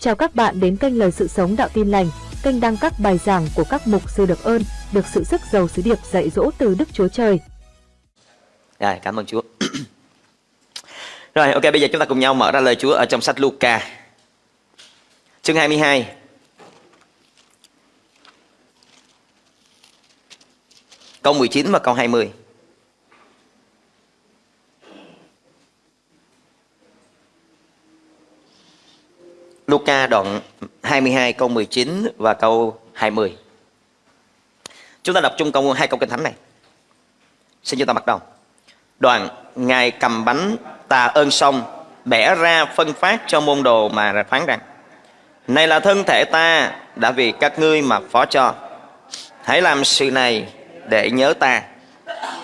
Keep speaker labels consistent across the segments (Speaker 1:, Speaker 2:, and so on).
Speaker 1: Chào các bạn đến kênh Lời Sự Sống Đạo Tin Lành, kênh đăng các bài giảng của các mục sư được ơn, được sự sức giàu sứ điệp dạy dỗ từ Đức Chúa Trời.
Speaker 2: Rồi, cảm ơn Chúa. Rồi, ok, bây giờ chúng ta cùng nhau mở ra lời Chúa ở trong sách Luca. Chương 22. Câu 19 và câu 20. Luca đoạn 22 câu 19 và câu 20. Chúng ta đọc chung câu hai câu kinh thánh này. Xin chúng ta bắt đầu. Đoạn, Ngài cầm bánh tà ơn xong, bẻ ra phân phát cho môn đồ mà phán rằng, Này là thân thể ta, đã vì các ngươi mà phó cho Hãy làm sự này để nhớ ta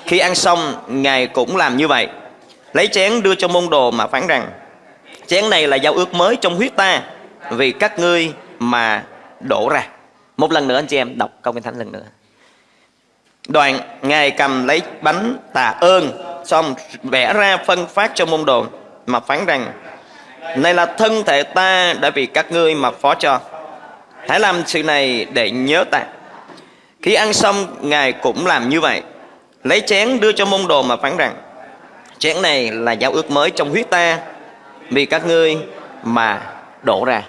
Speaker 2: Khi ăn xong, Ngài cũng làm như vậy Lấy chén đưa cho môn đồ mà phán rằng, Chén này là giao ước mới trong huyết ta vì các ngươi mà đổ ra. Một lần nữa anh chị em đọc câu kinh thánh lần nữa. Đoàn Ngài cầm lấy bánh tạ ơn, Xong vẽ ra phân phát cho môn đồ Mà phán rằng, Này là thân thể ta đã vì các ngươi mà phó cho. Hãy làm sự này để nhớ ta. Khi ăn xong, Ngài cũng làm như vậy. Lấy chén đưa cho môn đồ mà phán rằng, Chén này là giao ước mới trong huyết ta Vì các ngươi mà đổ ra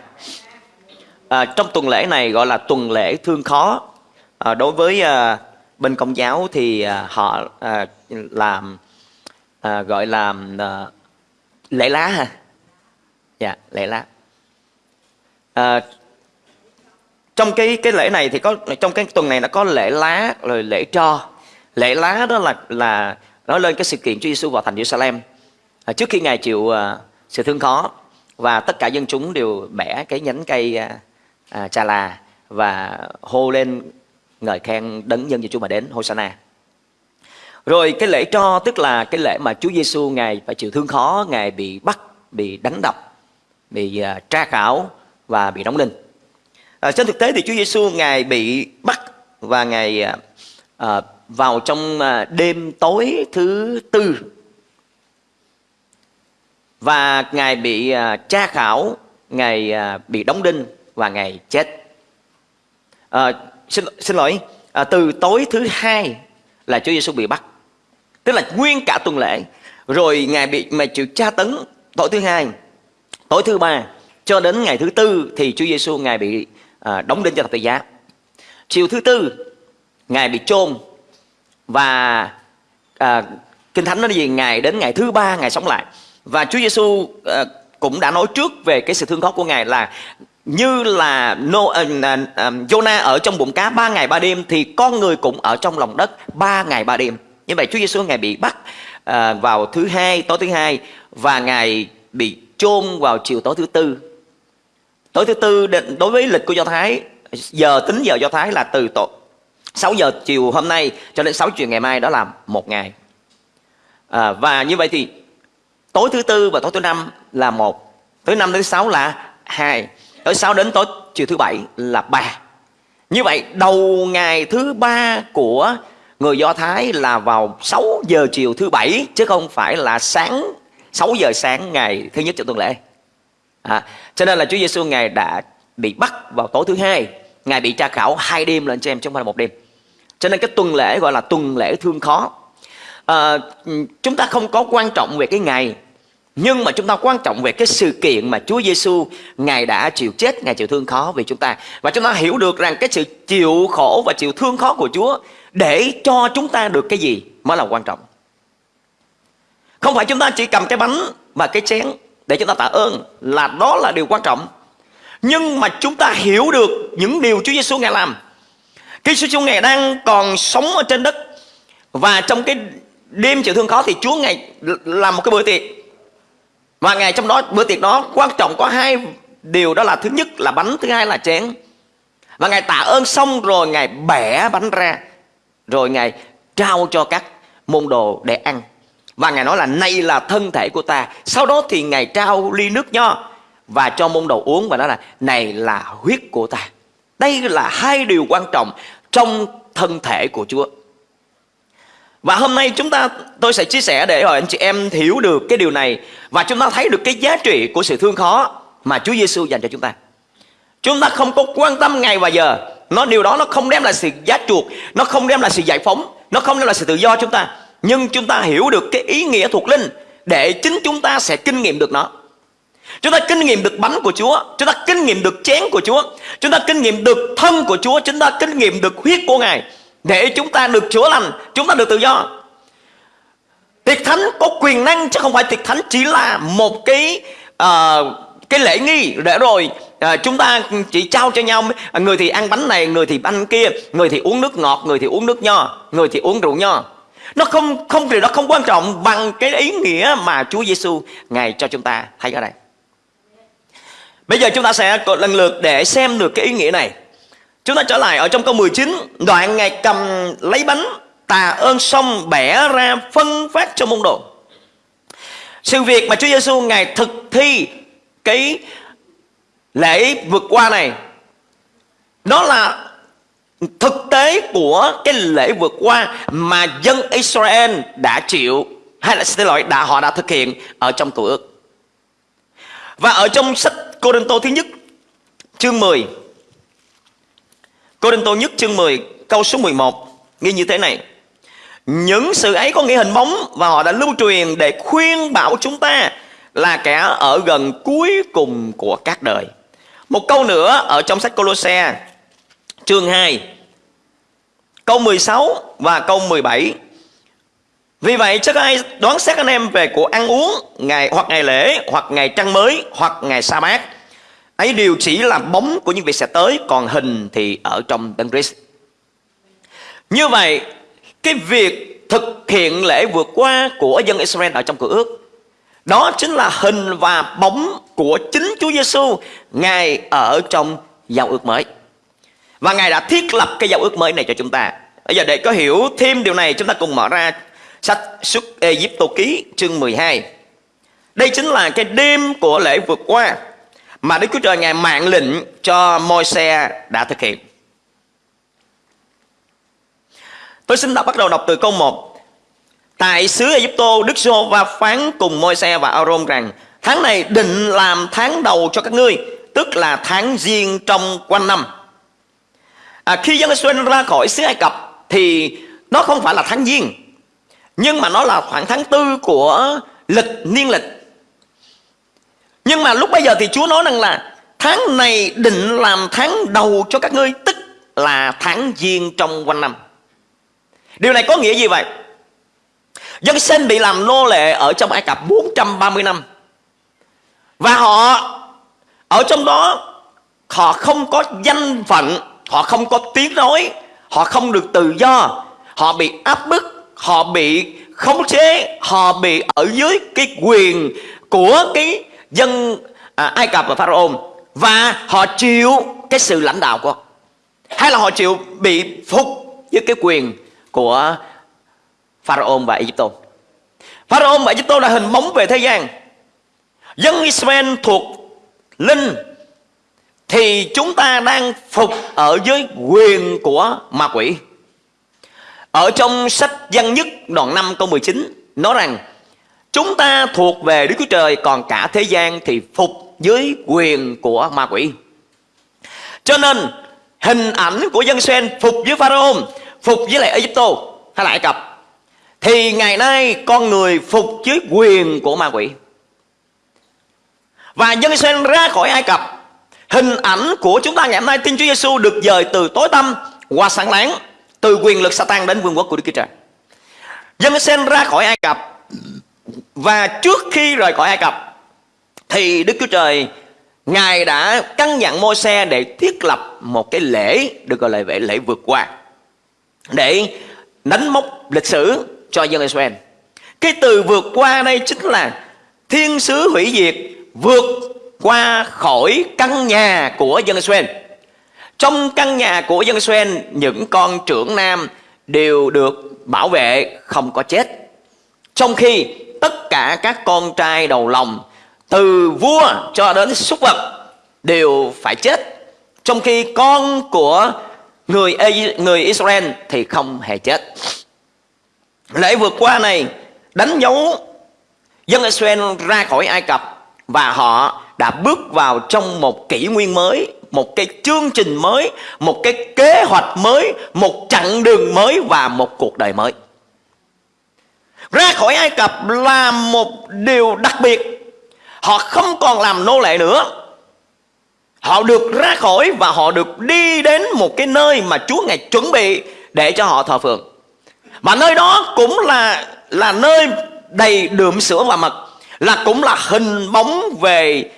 Speaker 2: à, Trong tuần lễ này gọi là tuần lễ thương khó. À, Đối với à, bên công giáo thì à, họ à, làm à, gọi là à, lễ lá ha. Dạ lễ lá. À, trong cái cái lễ này thì có trong cái tuần này nó có lễ lá rồi lễ cho lễ lá đó là là nói lên cái sự kiện Chúa Giêsu vào thành Jerusalem à, trước khi ngài chịu à, sự thương khó và tất cả dân chúng đều bẻ cái nhánh cây à, à, Chà là và hô lên ngợi khen đấng nhân Chúa mà đến Hosanna. Rồi cái lễ cho tức là cái lễ mà Chúa Giêsu ngài phải chịu thương khó, ngài bị bắt, bị đánh đập, bị uh, tra khảo và bị đóng đinh. À, trên thực tế thì Chúa Giêsu ngài bị bắt và ngài uh, vào trong uh, đêm tối thứ tư và ngài bị uh, tra khảo, ngài uh, bị đóng đinh và ngày chết. À, xin xin lỗi à, từ tối thứ hai là Chúa Giêsu bị bắt. Tức là nguyên cả tuần lễ. Rồi ngài bị mà chịu tra tấn tối thứ hai tối thứ ba cho đến ngày thứ tư thì Chúa Giêsu ngài bị à, đóng đinh cho thập tự giá. Chiều thứ tư ngài bị chôn và à, kinh thánh nói gì? Ngài đến ngày thứ ba ngài sống lại. Và Chúa Giêsu à, cũng đã nói trước về cái sự thương khó của ngài là như là no, uh, uh, Jonah ở trong bụng cá ba ngày ba đêm thì con người cũng ở trong lòng đất ba ngày ba đêm. Như vậy Chúa Giêsu ngài bị bắt uh, vào thứ hai tối thứ hai và ngài bị chôn vào chiều tối thứ tư. Tối thứ tư đối với lịch của Do Thái giờ tính giờ Do Thái là từ tổ 6 giờ chiều hôm nay cho đến 6 chiều ngày mai đó là một ngày. À, và như vậy thì tối thứ tư và tối thứ năm là một, tối năm thứ sáu là hai tối sáu đến tối chiều thứ bảy là ba như vậy đầu ngày thứ ba của người Do Thái là vào 6 giờ chiều thứ bảy chứ không phải là sáng 6 giờ sáng ngày thứ nhất trong tuần lễ. À, cho nên là Chúa Giêsu ngài đã bị bắt vào tối thứ hai, ngài bị tra khảo hai đêm lên cho em chứ không phải là một đêm. Cho nên cái tuần lễ gọi là tuần lễ thương khó. À, chúng ta không có quan trọng về cái ngày nhưng mà chúng ta quan trọng về cái sự kiện mà Chúa Giêsu ngài đã chịu chết, ngài chịu thương khó vì chúng ta và chúng ta hiểu được rằng cái sự chịu khổ và chịu thương khó của Chúa để cho chúng ta được cái gì mới là quan trọng. Không phải chúng ta chỉ cầm cái bánh và cái chén để chúng ta tạ ơn là đó là điều quan trọng. Nhưng mà chúng ta hiểu được những điều Chúa Giêsu ngài làm. Khi Chúa Giêsu ngài đang còn sống ở trên đất và trong cái đêm chịu thương khó thì Chúa ngài làm một cái bữa tiệc và ngày trong đó bữa tiệc đó quan trọng có hai điều đó là thứ nhất là bánh, thứ hai là chén. Và Ngài tạ ơn xong rồi Ngài bẻ bánh ra. Rồi Ngài trao cho các môn đồ để ăn. Và Ngài nói là này là thân thể của ta. Sau đó thì Ngài trao ly nước nho và cho môn đồ uống và nói là này là huyết của ta. Đây là hai điều quan trọng trong thân thể của Chúa. Và hôm nay chúng ta tôi sẽ chia sẻ để rồi anh chị em hiểu được cái điều này và chúng ta thấy được cái giá trị của sự thương khó mà Chúa Giêsu dành cho chúng ta. Chúng ta không có quan tâm ngày và giờ. Nó điều đó nó không đem lại sự giá chuộc, nó không đem lại sự giải phóng, nó không đem lại sự tự do chúng ta. Nhưng chúng ta hiểu được cái ý nghĩa thuộc linh để chính chúng ta sẽ kinh nghiệm được nó. Chúng ta kinh nghiệm được bánh của Chúa Chúng ta kinh nghiệm được chén của Chúa Chúng ta kinh nghiệm được thân của Chúa Chúng ta kinh nghiệm được huyết của Ngài để chúng ta được chữa lành Chúng ta được tự do. Tiệc thánh có quyền năng chứ không phải tiệc thánh chỉ là một cái uh, cái lễ nghi để rồi à, chúng ta chỉ trao cho nhau. Người thì ăn bánh này người thì bánh kia người thì uống nước ngọt người thì uống nước nho người thì uống rượu nho. Nó không không điều đó không quan trọng bằng cái ý nghĩa mà Chúa Giêsu ngài cho chúng ta. Thấy ở đây. Bây giờ chúng ta sẽ lần lượt để xem được cái ý nghĩa này chúng ta trở lại ở trong câu 19 đoạn ngài cầm lấy bánh tà ơn xong, bẻ ra phân phát cho môn đồ. Sự việc mà Chúa Giêsu ngài thực thi cái lễ vượt qua này nó là thực tế của cái lễ vượt qua mà dân Israel đã chịu, hay là, xin lỗi, đã, họ đã thực hiện ở trong cựu ước. Và ở trong sách Cô Đinh Tô thứ nhất, chương 10 Cô Đinh Tô nhất chương 10 câu số 11 nghe như thế này những sự ấy có nghĩa hình bóng và họ đã lưu truyền để khuyên bảo chúng ta là kẻ ở gần cuối cùng của các đời. Một câu nữa ở trong sách Colosse, chương 2 câu 16 và câu 17. Vì vậy, chắc ai đoán xét anh em về của ăn uống ngày hoặc ngày lễ, hoặc ngày trăng mới, hoặc ngày sa bát ấy đều chỉ là bóng của những việc sẽ tới, còn hình thì ở trong Đấng Christ. Như vậy, cái việc thực hiện lễ vượt qua của dân Israel ở trong cửa ước, đó chính là hình và bóng của chính Chúa Giêsu Ngài ở trong giao ước mới. Và Ngài đã thiết lập cái giao ước mới này cho chúng ta. Bây giờ để có hiểu thêm điều này, chúng ta cùng mở ra sách xuất Egypto ký chương 12. Đây chính là cái đêm của lễ vượt qua mà Đức Chúa Trời Ngài mạng lệnh cho Môi-se đã thực hiện. Tôi xin đọc bắt đầu đọc từ câu 1. Tại xứ Egypto, Đức giê va phán cùng Môi-se và Aaron rằng tháng này định làm tháng đầu cho các ngươi, tức là tháng riêng trong quanh năm. À, khi dân Israel ra khỏi xứ Ai Cập thì nó không phải là tháng giêng, nhưng mà nó là khoảng tháng tư của lịch niên lịch. Nhưng mà lúc bây giờ thì Chúa nói rằng là tháng này định làm tháng đầu cho các ngươi, tức là tháng giêng trong quanh năm. Điều này có nghĩa gì vậy? Dân sinh bị làm nô lệ ở trong Ai Cập 430 năm. Và họ ở trong đó họ không có danh phận, họ không có tiếng nói, họ không được tự do, họ bị áp bức, họ bị khống chế, họ bị ở dưới cái quyền của cái dân à, Ai Cập và Pharaoh và họ chịu cái sự lãnh đạo của hay là họ chịu bị phục với cái quyền của Pharaoh và Egypto. Pharaoh và Egypto là hình bóng về thế gian. Dân Israel thuộc linh thì chúng ta đang phục ở dưới quyền của ma quỷ. Ở trong sách Văn Nhất đoạn 5 câu 19 nói rằng chúng ta thuộc về Đức Chúa Trời còn cả thế gian thì phục dưới quyền của ma quỷ. Cho nên hình ảnh của dân sen phục với Pharaoh, phục với lại Egypto hay là Ai Cập thì ngày nay con người phục dưới quyền của ma quỷ. Và dân sen ra khỏi Ai Cập Hình ảnh của chúng ta ngày hôm nay Tin Chúa Giêsu được dời từ tối tăm qua sáng láng Từ quyền lực Satan đến vương quốc của Đức Chúa Trời Dân sen ra khỏi Ai Cập và trước khi rời khỏi Ai Cập Thì Đức Chúa Trời Ngài đã căn dặn môi xe để thiết lập một cái lễ Được gọi là lễ, lễ vượt qua Để đánh mốc lịch sử cho dân Israel Cái từ vượt qua đây chính là Thiên sứ hủy diệt vượt qua khỏi căn nhà của dân Israel. Trong căn nhà của dân Israel, những con trưởng nam đều được bảo vệ không có chết. Trong khi tất cả các con trai đầu lòng từ vua cho đến súc vật đều phải chết. Trong khi con của người người Israel thì không hề chết. Lễ vượt qua này đánh dấu dân Israel ra khỏi Ai Cập và họ đã bước vào trong một kỷ nguyên mới một cái chương trình mới, một cái kế hoạch mới, một chặng đường mới và một cuộc đời mới. Ra khỏi Ai Cập là một điều đặc biệt. Họ không còn làm nô lệ nữa. Họ được ra khỏi và họ được đi đến một cái nơi mà Chúa Ngài chuẩn bị để cho họ thờ phượng. Mà nơi đó cũng là là nơi đầy đượm sữa và mật là cũng là hình bóng về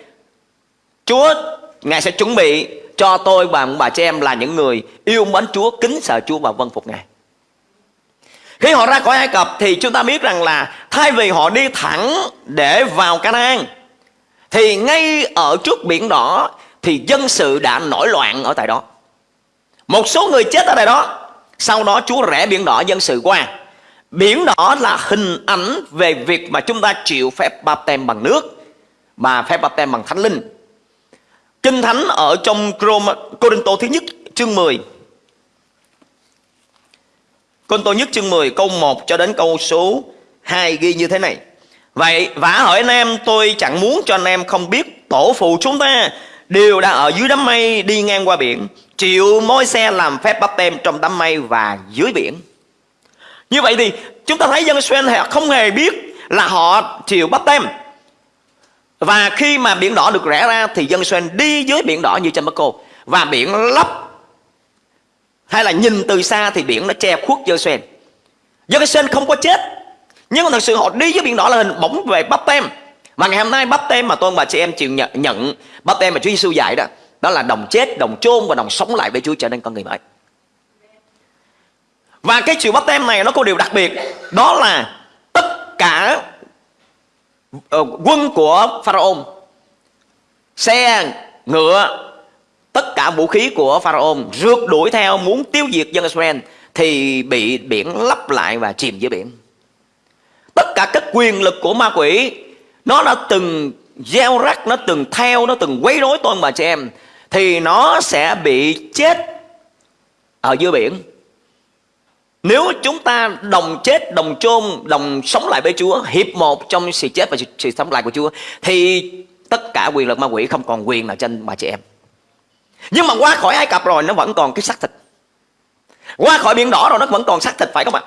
Speaker 2: Chúa Ngài sẽ chuẩn bị cho tôi và bà chị em là những người yêu mến Chúa, kính sợ Chúa và vâng phục Ngài. Khi họ ra khỏi Ai Cập thì chúng ta biết rằng là thay vì họ đi thẳng để vào Canaan, thì ngay ở trước biển đỏ thì dân sự đã nổi loạn ở tại đó. Một số người chết ở tại đó. Sau đó Chúa rẽ biển đỏ dân sự qua. Biển đỏ là hình ảnh về việc mà chúng ta chịu phép báp tem bằng nước và phép báp tem bằng thánh linh. Kinh Thánh ở trong Corinto thứ nhất, chương 10 Corinto nhất chương 10 câu 1 cho đến câu số 2 ghi như thế này. Vậy, vả hỏi anh em, tôi chẳng muốn cho anh em không biết tổ phụ chúng ta đều đã ở dưới đám mây đi ngang qua biển, chịu môi xe làm phép bắp tem trong đám mây và dưới biển. Như vậy thì chúng ta thấy dân Israel họ không hề biết là họ chịu bắp tem. Và khi mà biển đỏ được rẽ ra thì dân Israel đi dưới biển đỏ như trên Bắc và biển lấp hay là nhìn từ xa thì biển nó che khuất dân Israel không có chết nhưng mà thật sự họ đi với biển đỏ là hình bóng về bắp tem mà ngày hôm nay bắp tem mà tôi và chị em chịu nhận, nhận bắp tem mà Chúa Giêsu dạy đó đó là đồng chết, đồng chôn và đồng sống lại với Chúa trở nên con người mới. Và cái chịu bắp tem này nó có điều đặc biệt đó là tất cả ờ, quân của Pharaoh xe, ngựa, tất cả vũ khí của Pharaoh rượt đuổi theo muốn tiêu diệt dân Israel thì bị biển lấp lại và chìm dưới biển. Tất cả các quyền lực của ma quỷ nó đã từng gieo rắc nó từng theo nó từng quấy rối tôi bà chị em thì nó sẽ bị chết ở dưới biển nếu chúng ta đồng chết, đồng chôn, đồng sống lại với Chúa Hiệp một trong sự chết và sự, sự sống lại của Chúa Thì tất cả quyền lực ma quỷ không còn quyền nào trên bà chị em nhưng mà qua khỏi Ai Cập rồi, nó vẫn còn cái xác thịt. Qua khỏi biển đỏ rồi, nó vẫn còn xác thịt, phải không ạ?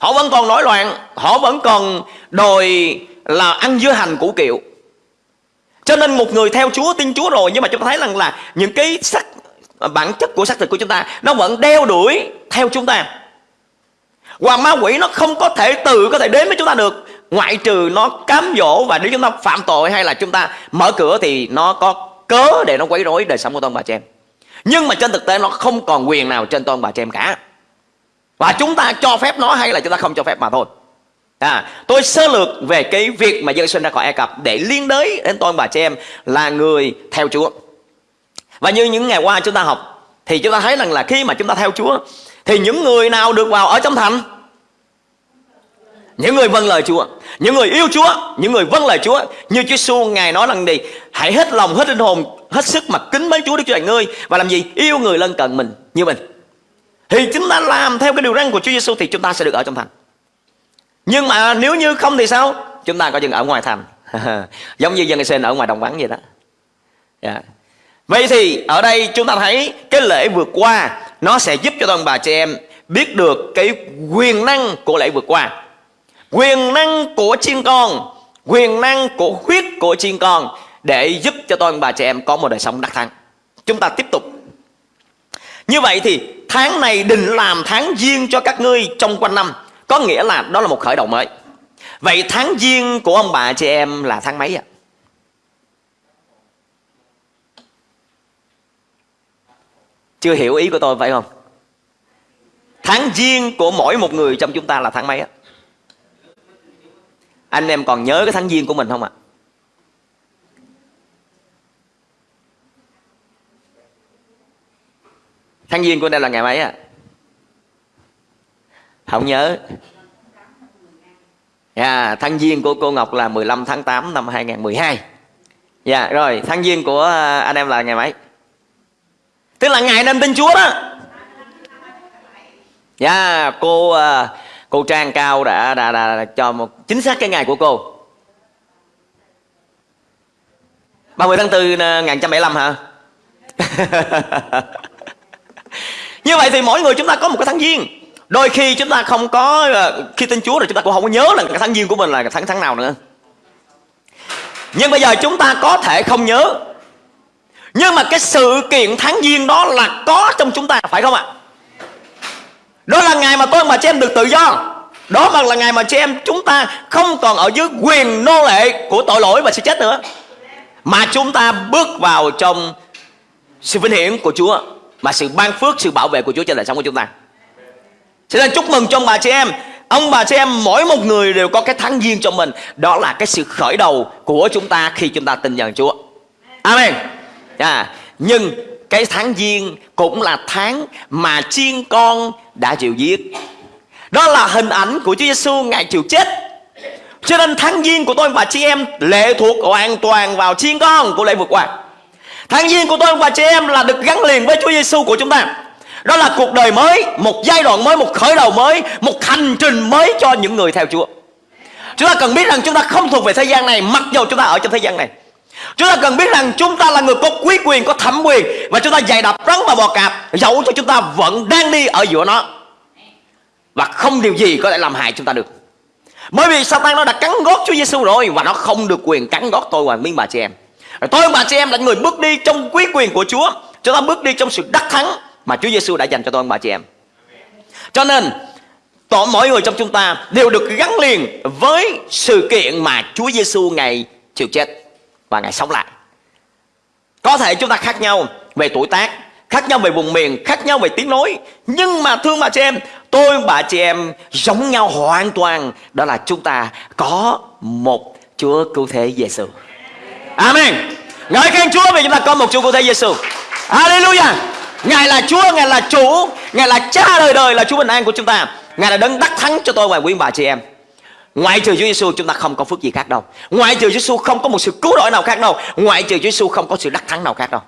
Speaker 2: Họ vẫn còn nổi loạn, Họ vẫn còn đòi là ăn dưa hành củ kiệu. Cho nên một người theo Chúa, tin Chúa rồi, nhưng mà chúng ta thấy rằng là những cái sắc bản chất của xác thịt của chúng ta, nó vẫn đeo đuổi theo chúng ta. Hoàng ma quỷ nó không có thể từ, có thể đến với chúng ta được. Ngoại trừ nó cám dỗ và nếu chúng ta phạm tội hay là chúng ta mở cửa thì nó có cớ để nó quấy rối đời sống của tôi bà chị em Nhưng mà trên thực tế nó không còn quyền nào trên tôi bà chị em cả Và chúng ta cho phép nó hay là chúng ta không cho phép mà thôi À, tôi sơ lược về cái việc mà dân sinh ra khỏi Ai Cập để liên đới đến tôi bà chị em là người theo Chúa. Và như những ngày qua chúng ta học thì chúng ta thấy rằng là khi mà chúng ta theo Chúa thì những người nào được vào ở trong thành? Những người vâng lời Chúa, những người yêu Chúa, những người vâng lời Chúa. Như Chúa Giêsu ngài nói rằng gì? Hãy hết lòng, hết linh hồn, hết sức mà kính mến Chúa Đức Chúa Trời ngươi và làm gì? Yêu người lân cận mình như mình. Thì chúng ta làm theo cái điều răn của Chúa Giêsu thì chúng ta sẽ được ở trong thành. Nhưng mà nếu như không thì sao Chúng ta có chừng ở ngoài thành Giống như dân Israel ở ngoài đồng vắng vậy đó yeah. Vậy thì ở đây chúng ta thấy Cái lễ vượt qua Nó sẽ giúp cho toàn bà chị em Biết được cái quyền năng của lễ vượt qua Quyền năng của chiên con, Quyền năng của huyết của chiên con Để giúp cho tôi bà chị em có một đời sống đắc thắng Chúng ta tiếp tục Như vậy thì tháng này định làm tháng giêng cho các ngươi trong quanh năm, có nghĩa là đó là một khởi đầu mới Vậy tháng giêng của ông bà chị em là tháng mấy ạ? Chưa hiểu ý của tôi phải không? Tháng giêng của mỗi một người trong chúng ta là tháng mấy á? Anh em còn nhớ cái tháng giêng của mình không ạ? Tháng giêng của đây là ngày mấy ạ? không nhớ yeah, tháng giêng của cô Ngọc là 15 tháng 8 năm 2012 Dạ yeah, rồi tháng giêng của à, anh em là ngày mấy Tức là ngày nên tin Chúa đó Dạ yeah, cô à, cô Trang Cao đã, đã, đã, đã cho một chính xác cái ngày của cô. 30 tháng 4 1975 ờ, hả? Như vậy thì mỗi người chúng ta có một cái tháng giêng. Đôi khi chúng ta không có ờ, khi tin Chúa rồi chúng ta cũng không có nhớ là cái tháng giêng của mình là tháng tháng nào nữa. Nhưng bây giờ chúng ta có thể không nhớ. Nhưng mà cái sự kiện tháng giêng đó là có trong chúng ta, phải không ạ? Đó là ngày mà tôi mà chị em được tự do đó mà là ngày mà chị em chúng ta không còn ở dưới quyền nô lệ của tội lỗi và sự chết nữa. Mà chúng ta bước vào trong sự vinh hiển của Chúa mà sự ban phước sự bảo vệ của Chúa trên đời sống của chúng ta. Cho nên chúc mừng cho bà chị em. Ông bà chị em mỗi một người đều có cái tháng riêng cho mình. Đó là cái sự khởi đầu của chúng ta khi chúng ta tin nhận Chúa. Amen. À, Nhưng cái tháng giêng cũng là tháng mà chiên con đã chịu giết. Đó là hình ảnh của Chúa Giêsu ngày chịu chết. Cho nên tháng giêng của tôi và chị em lệ thuộc hoàn toàn vào chiên con của lễ vượt qua Tháng giêng của tôi và chị em là được gắn liền với Chúa Giêsu của chúng ta. Đó là cuộc đời mới một giai đoạn mới một khởi đầu mới một hành trình mới cho những người theo chúa. Chúng ta cần biết rằng chúng ta không thuộc về thế gian này mặc dù chúng ta ở trong thế gian này. Chúng ta cần biết rằng chúng ta là người có quý quyền, có thẩm quyền Và chúng ta dày đập rắn và bò cạp Dẫu cho chúng ta vẫn đang đi ở giữa nó. Và không điều gì có thể làm hại chúng ta được Bởi vì Satan nó đã cắn gót Chúa Giêsu rồi Và nó không được quyền cắn gót tôi và miếng bà chị em rồi Tôi và chị em là người bước đi trong quý quyền của Chúa Chúng ta bước đi trong sự đắc thắng mà Chúa Giêsu đã dành cho tôi và bà chị em. Cho nên toàn mỗi người trong chúng ta đều được gắn liền với sự kiện mà Chúa Giêsu ngày chịu chết và ngày sống lại. Có thể chúng ta khác nhau về tuổi tác, khác nhau về vùng miền, khác nhau về tiếng nói, nhưng mà thương bà chị em, tôi bà chị em giống nhau hoàn toàn, đó là chúng ta có một Chúa cứu thế Giêsu. Amen. Ngợi khen Chúa vì chúng ta có một Chúa cứu thế Giêsu. Hallelujah. Ngài là Chúa, Ngài là chủ Ngài là cha đời đời là Chúa bình an của chúng ta Ngài là đấng đắc thắng cho tôi và quý bà chị em Ngoại trừ Chúa Giêsu chúng ta không có phước gì khác đâu Ngoại trừ Chúa Giêsu không có một sự cứu rỗi nào khác đâu Ngoại trừ Chúa Giêsu không có sự đắc thắng nào khác đâu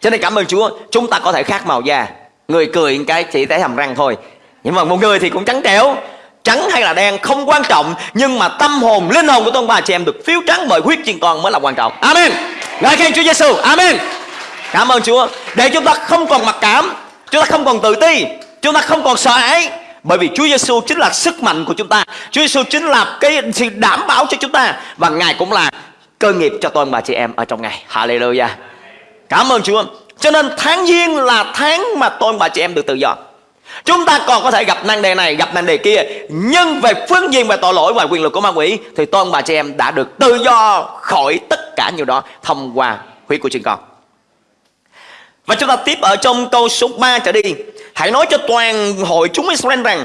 Speaker 2: cho nên cảm ơn Chúa Chúng ta có thể khác màu da. Người cười cái chỉ thấy hàm răng thôi. Nhưng mà một người thì cũng trắng trẻo. Trắng hay là đen không quan trọng Nhưng mà tâm hồn, linh hồn của tôi bà chị em được phiếu trắng bởi huyết chiên con mới là quan trọng. Amen. Ngợi khen Chúa Giêsu Amen. Cảm ơn Chúa. Để chúng ta không còn mặc cảm Chúng ta không còn tự ti Chúng ta không còn sợ hãi bởi vì Chúa Giêsu chính là sức mạnh của chúng ta. Chúa Giêsu chính là cái sự đảm bảo cho chúng ta. Và Ngài cũng là cơ nghiệp cho toàn bà chị em ở trong ngày. Hallelujah. Cảm ơn Chúa. Cho nên tháng giêng là tháng mà tôi bà chị em được tự do. Chúng ta còn có thể gặp năng đề này, gặp năng đề kia. Nhưng về phương diện về tội lỗi và quyền lực của ma quỷ Thì tôi bà chị em đã được tự do khỏi tất cả nhiều đó Thông qua huyết của chính con. Và chúng ta tiếp ở trong câu số 3 trở đi. Hãy nói cho toàn hội chúng Israel rằng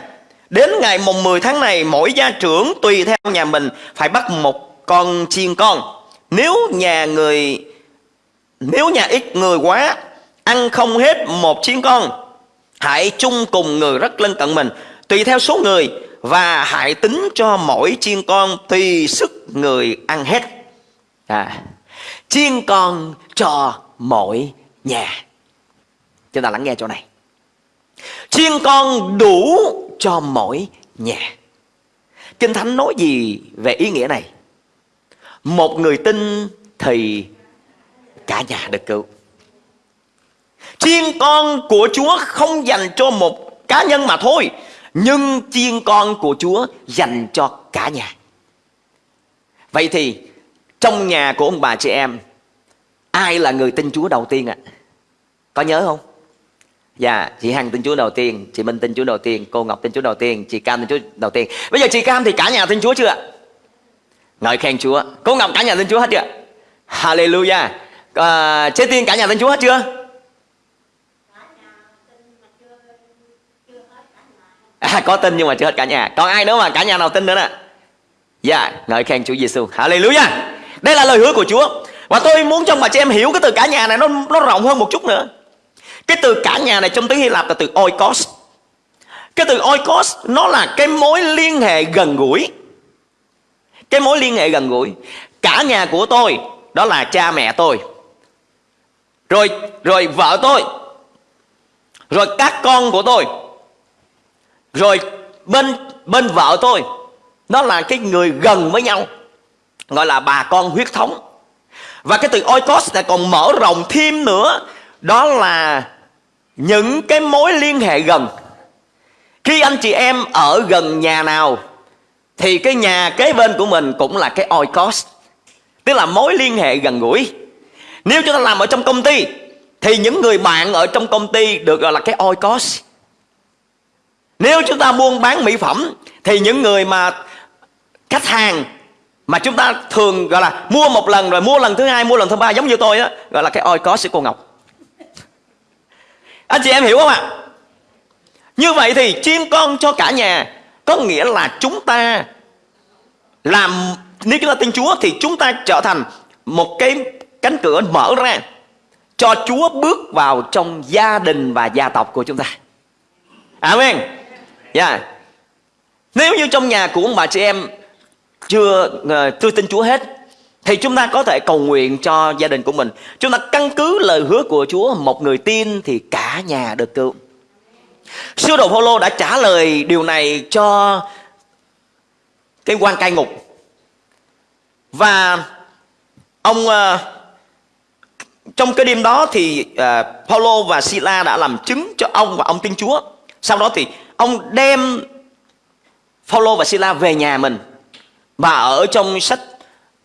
Speaker 2: Đến ngày mùng 10 tháng này Mỗi gia trưởng tùy theo nhà mình Phải bắt một con chiên con. Nếu nhà người nếu nhà ít người quá Ăn không hết một chiên con Hãy chung cùng người rất lân cận mình Tùy theo số người Và hãy tính cho mỗi chiên con Tùy sức người ăn hết. À, Chiên con cho mỗi nhà. Chúng ta lắng nghe chỗ này. Chiên con đủ cho mỗi nhà. Kinh Thánh nói gì về ý nghĩa này? Một người tin thì cả nhà được cứu Chiên con của Chúa không dành cho một cá nhân mà thôi Nhưng chiên con của Chúa dành cho cả nhà Vậy thì trong nhà của ông bà chị em Ai là người tin Chúa đầu tiên ạ? À? Có nhớ không? Dạ, chị Hằng tin Chúa đầu tiên, chị Minh tin Chúa đầu tiên, cô Ngọc tin Chúa đầu tiên, chị Cam tin Chúa đầu tiên. Bây giờ chị Cam thì cả nhà tin Chúa chưa ạ? Ngợi khen Chúa. Cô Ngọc cả nhà tin Chúa hết chưa? Hallelujah. Ờ, à, Chế tin cả nhà tin Chúa hết chưa? À, có tin nhưng mà chưa hết cả nhà. Còn ai nữa mà cả nhà nào tin nữa nè? Dạ, ngợi khen Chúa Giêsu. Hallelujah. Đây là lời hứa của Chúa. Và tôi muốn cho mà chị em hiểu cái từ cả nhà này nó nó rộng hơn một chút nữa. Cái từ cả nhà này trong tiếng Hy Lạp là từ oikos Cái từ oikos nó là cái mối liên hệ gần gũi Cái mối liên hệ gần gũi Cả nhà của tôi đó là cha mẹ tôi rồi rồi vợ tôi. Rồi các con của tôi. Rồi bên bên vợ tôi. Nó là cái người gần với nhau. Gọi là bà con huyết thống. Và cái từ oikos này còn mở rộng thêm nữa. Đó là những cái mối liên hệ gần. Khi anh chị em ở gần nhà nào, thì cái nhà kế bên của mình cũng là cái oikos. Tức là mối liên hệ gần gũi nếu chúng ta làm ở trong công ty, thì những người bạn ở trong công ty được gọi là cái oikos nếu chúng ta buôn bán mỹ phẩm, thì những người mà khách hàng mà chúng ta thường gọi là mua một lần, rồi mua lần thứ hai, mua lần thứ ba, giống như tôi á, gọi là cái oikos của cô ngọc. Anh chị em hiểu không ạ? Như vậy thì chim con cho cả nhà có nghĩa là chúng ta làm, nếu chúng ta tin Chúa thì chúng ta trở thành một cái cánh cửa mở ra cho Chúa bước vào trong gia đình và gia tộc của chúng ta. Amen. Yeah. Nếu như trong nhà của ông bà chị em chưa ờ, chưa tin Chúa hết thì chúng ta có thể cầu nguyện cho gia đình của mình. Chúng ta căn cứ lời hứa của Chúa, một người tin thì cả nhà được cứu. Sư đồ Phaolô đã trả lời điều này cho cái quan cai ngục. Và ông uh, trong cái đêm đó thì uh, Paulo và Sila đã làm chứng cho ông và ông tin Chúa. Sau đó thì ông đem Paulo và Sila về nhà mình. Và ở trong sách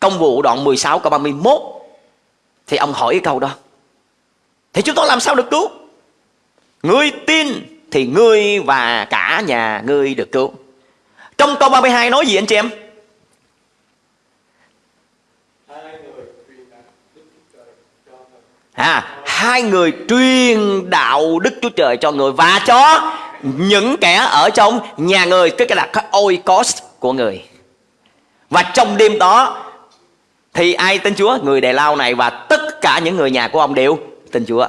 Speaker 2: Công vụ đoạn 16 câu 31 thì ông hỏi cái câu đó. Thì chúng tôi làm sao được cứu? Ngươi tin thì ngươi và cả nhà ngươi được cứu. Trong câu 32 nói gì anh chị em? À, hai người truyền đạo đức chúa trời cho người và cho những kẻ ở trong nhà người tức là cái oikos của người. Và trong đêm đó thì ai tin chúa? Người đề lao này và tất cả những người nhà của ông đều tin chúa.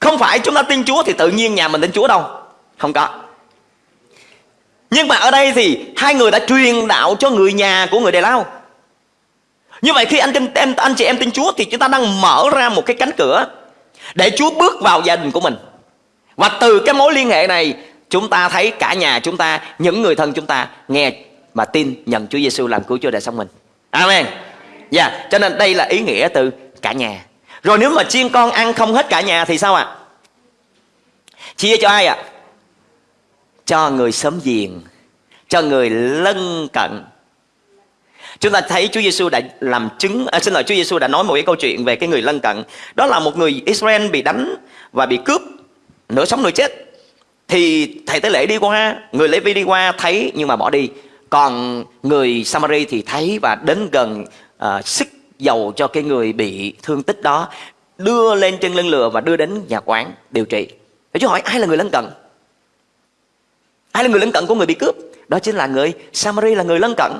Speaker 2: Không phải chúng ta tin chúa thì tự nhiên nhà mình tin chúa đâu. Không có. Nhưng mà ở đây thì hai người đã truyền đạo cho người nhà của người đề lao như vậy khi anh tin em anh chị em tin Chúa thì chúng ta đang mở ra một cái cánh cửa để Chúa bước vào gia đình của mình. Và từ cái mối liên hệ này chúng ta thấy cả nhà chúng ta, những người thân chúng ta nghe mà tin nhận Chúa Giêsu làm cứu Chúa đời sống mình. Amen. Dạ, yeah, cho nên đây là ý nghĩa từ cả nhà. Rồi nếu mà chiên con ăn không hết cả nhà thì sao ạ? À? Chia cho ai ạ? À? Cho người sớm giềng, cho người lân cận, Chúng ta thấy Chúa Giêsu đã làm chứng à, xin lỗi Chúa Giêsu đã nói một cái câu chuyện về cái người lân cận. Đó là một người Israel bị đánh và bị cướp, nửa sống nửa chết. Thì thầy tế lễ đi qua, người Lê Vi đi qua thấy nhưng mà bỏ đi. Còn người Samari thì thấy và đến gần à, sức dầu cho cái người bị thương tích đó đưa lên trên lưng lừa và đưa đến nhà quán điều trị. Thì Chúa hỏi ai là người lân cận? Ai là người lân cận của người bị cướp? Đó chính là người Samari là người lân cận.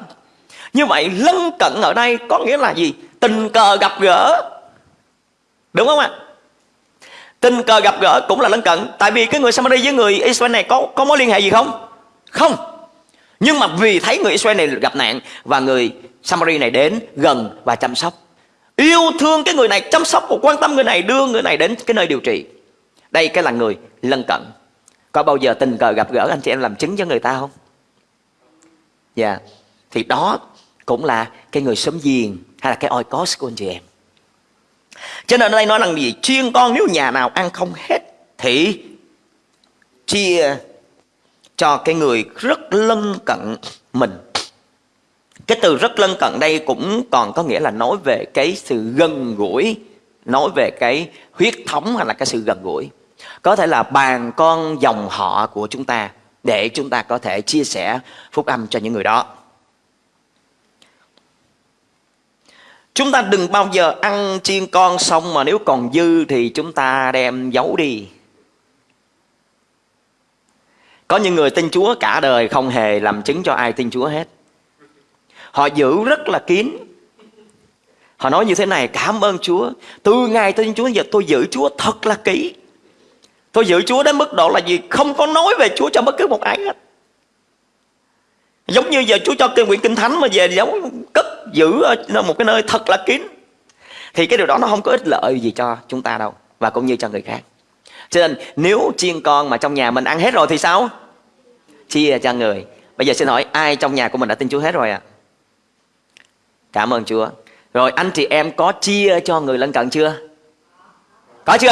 Speaker 2: Như vậy lân cận ở đây có nghĩa là gì? Tình cờ gặp gỡ. Đúng không ạ? Tình cờ gặp gỡ cũng là lân cận. Tại vì cái người Samari với người Israel này có có mối liên hệ gì không? Không. Nhưng mà vì thấy người Israel này gặp nạn và người Samari này đến gần và chăm sóc. Yêu thương cái người này, chăm sóc và quan tâm người này, đưa người này đến cái nơi điều trị. Đây cái là người lân cận. Có bao giờ tình cờ gặp gỡ anh chị em làm chứng cho người ta không? Dạ. Yeah. Thì đó cũng là cái người sớm giềng hay là cái oikos của anh chị em. Cho nên ở đây nói rằng gì? Chiên con nếu nhà nào ăn không hết thì chia cho cái người rất lân cận mình. Cái từ rất lân cận đây cũng còn có nghĩa là nói về cái sự gần gũi, nói về cái huyết thống hay là cái sự gần gũi. Có thể là bàn con dòng họ của chúng ta để chúng ta có thể chia sẻ phúc âm cho những người đó. Chúng ta đừng bao giờ ăn chiên con xong mà nếu còn dư thì chúng ta đem giấu đi. Có những người tin Chúa cả đời không hề làm chứng cho ai tin Chúa hết. Họ giữ rất là kín. Họ nói như thế này, cảm ơn Chúa. Từ ngày tin Chúa giờ tôi giữ Chúa thật là kỹ. Tôi giữ Chúa đến mức độ là gì? Không có nói về Chúa cho bất cứ một ai hết. Giống như giờ Chúa cho kinh quyển kinh thánh mà về giấu cất giữ ở một cái nơi thật là kín. Thì cái điều đó nó không có ích lợi gì cho chúng ta đâu, và cũng như cho người khác. Cho nên, nếu chiên con mà trong nhà mình ăn hết rồi thì sao? Chia cho người. Bây giờ xin hỏi, ai trong nhà của mình đã tin Chúa hết rồi ạ? À? cảm ơn Chúa. Rồi, anh chị em có chia cho người lân cận chưa? Có chưa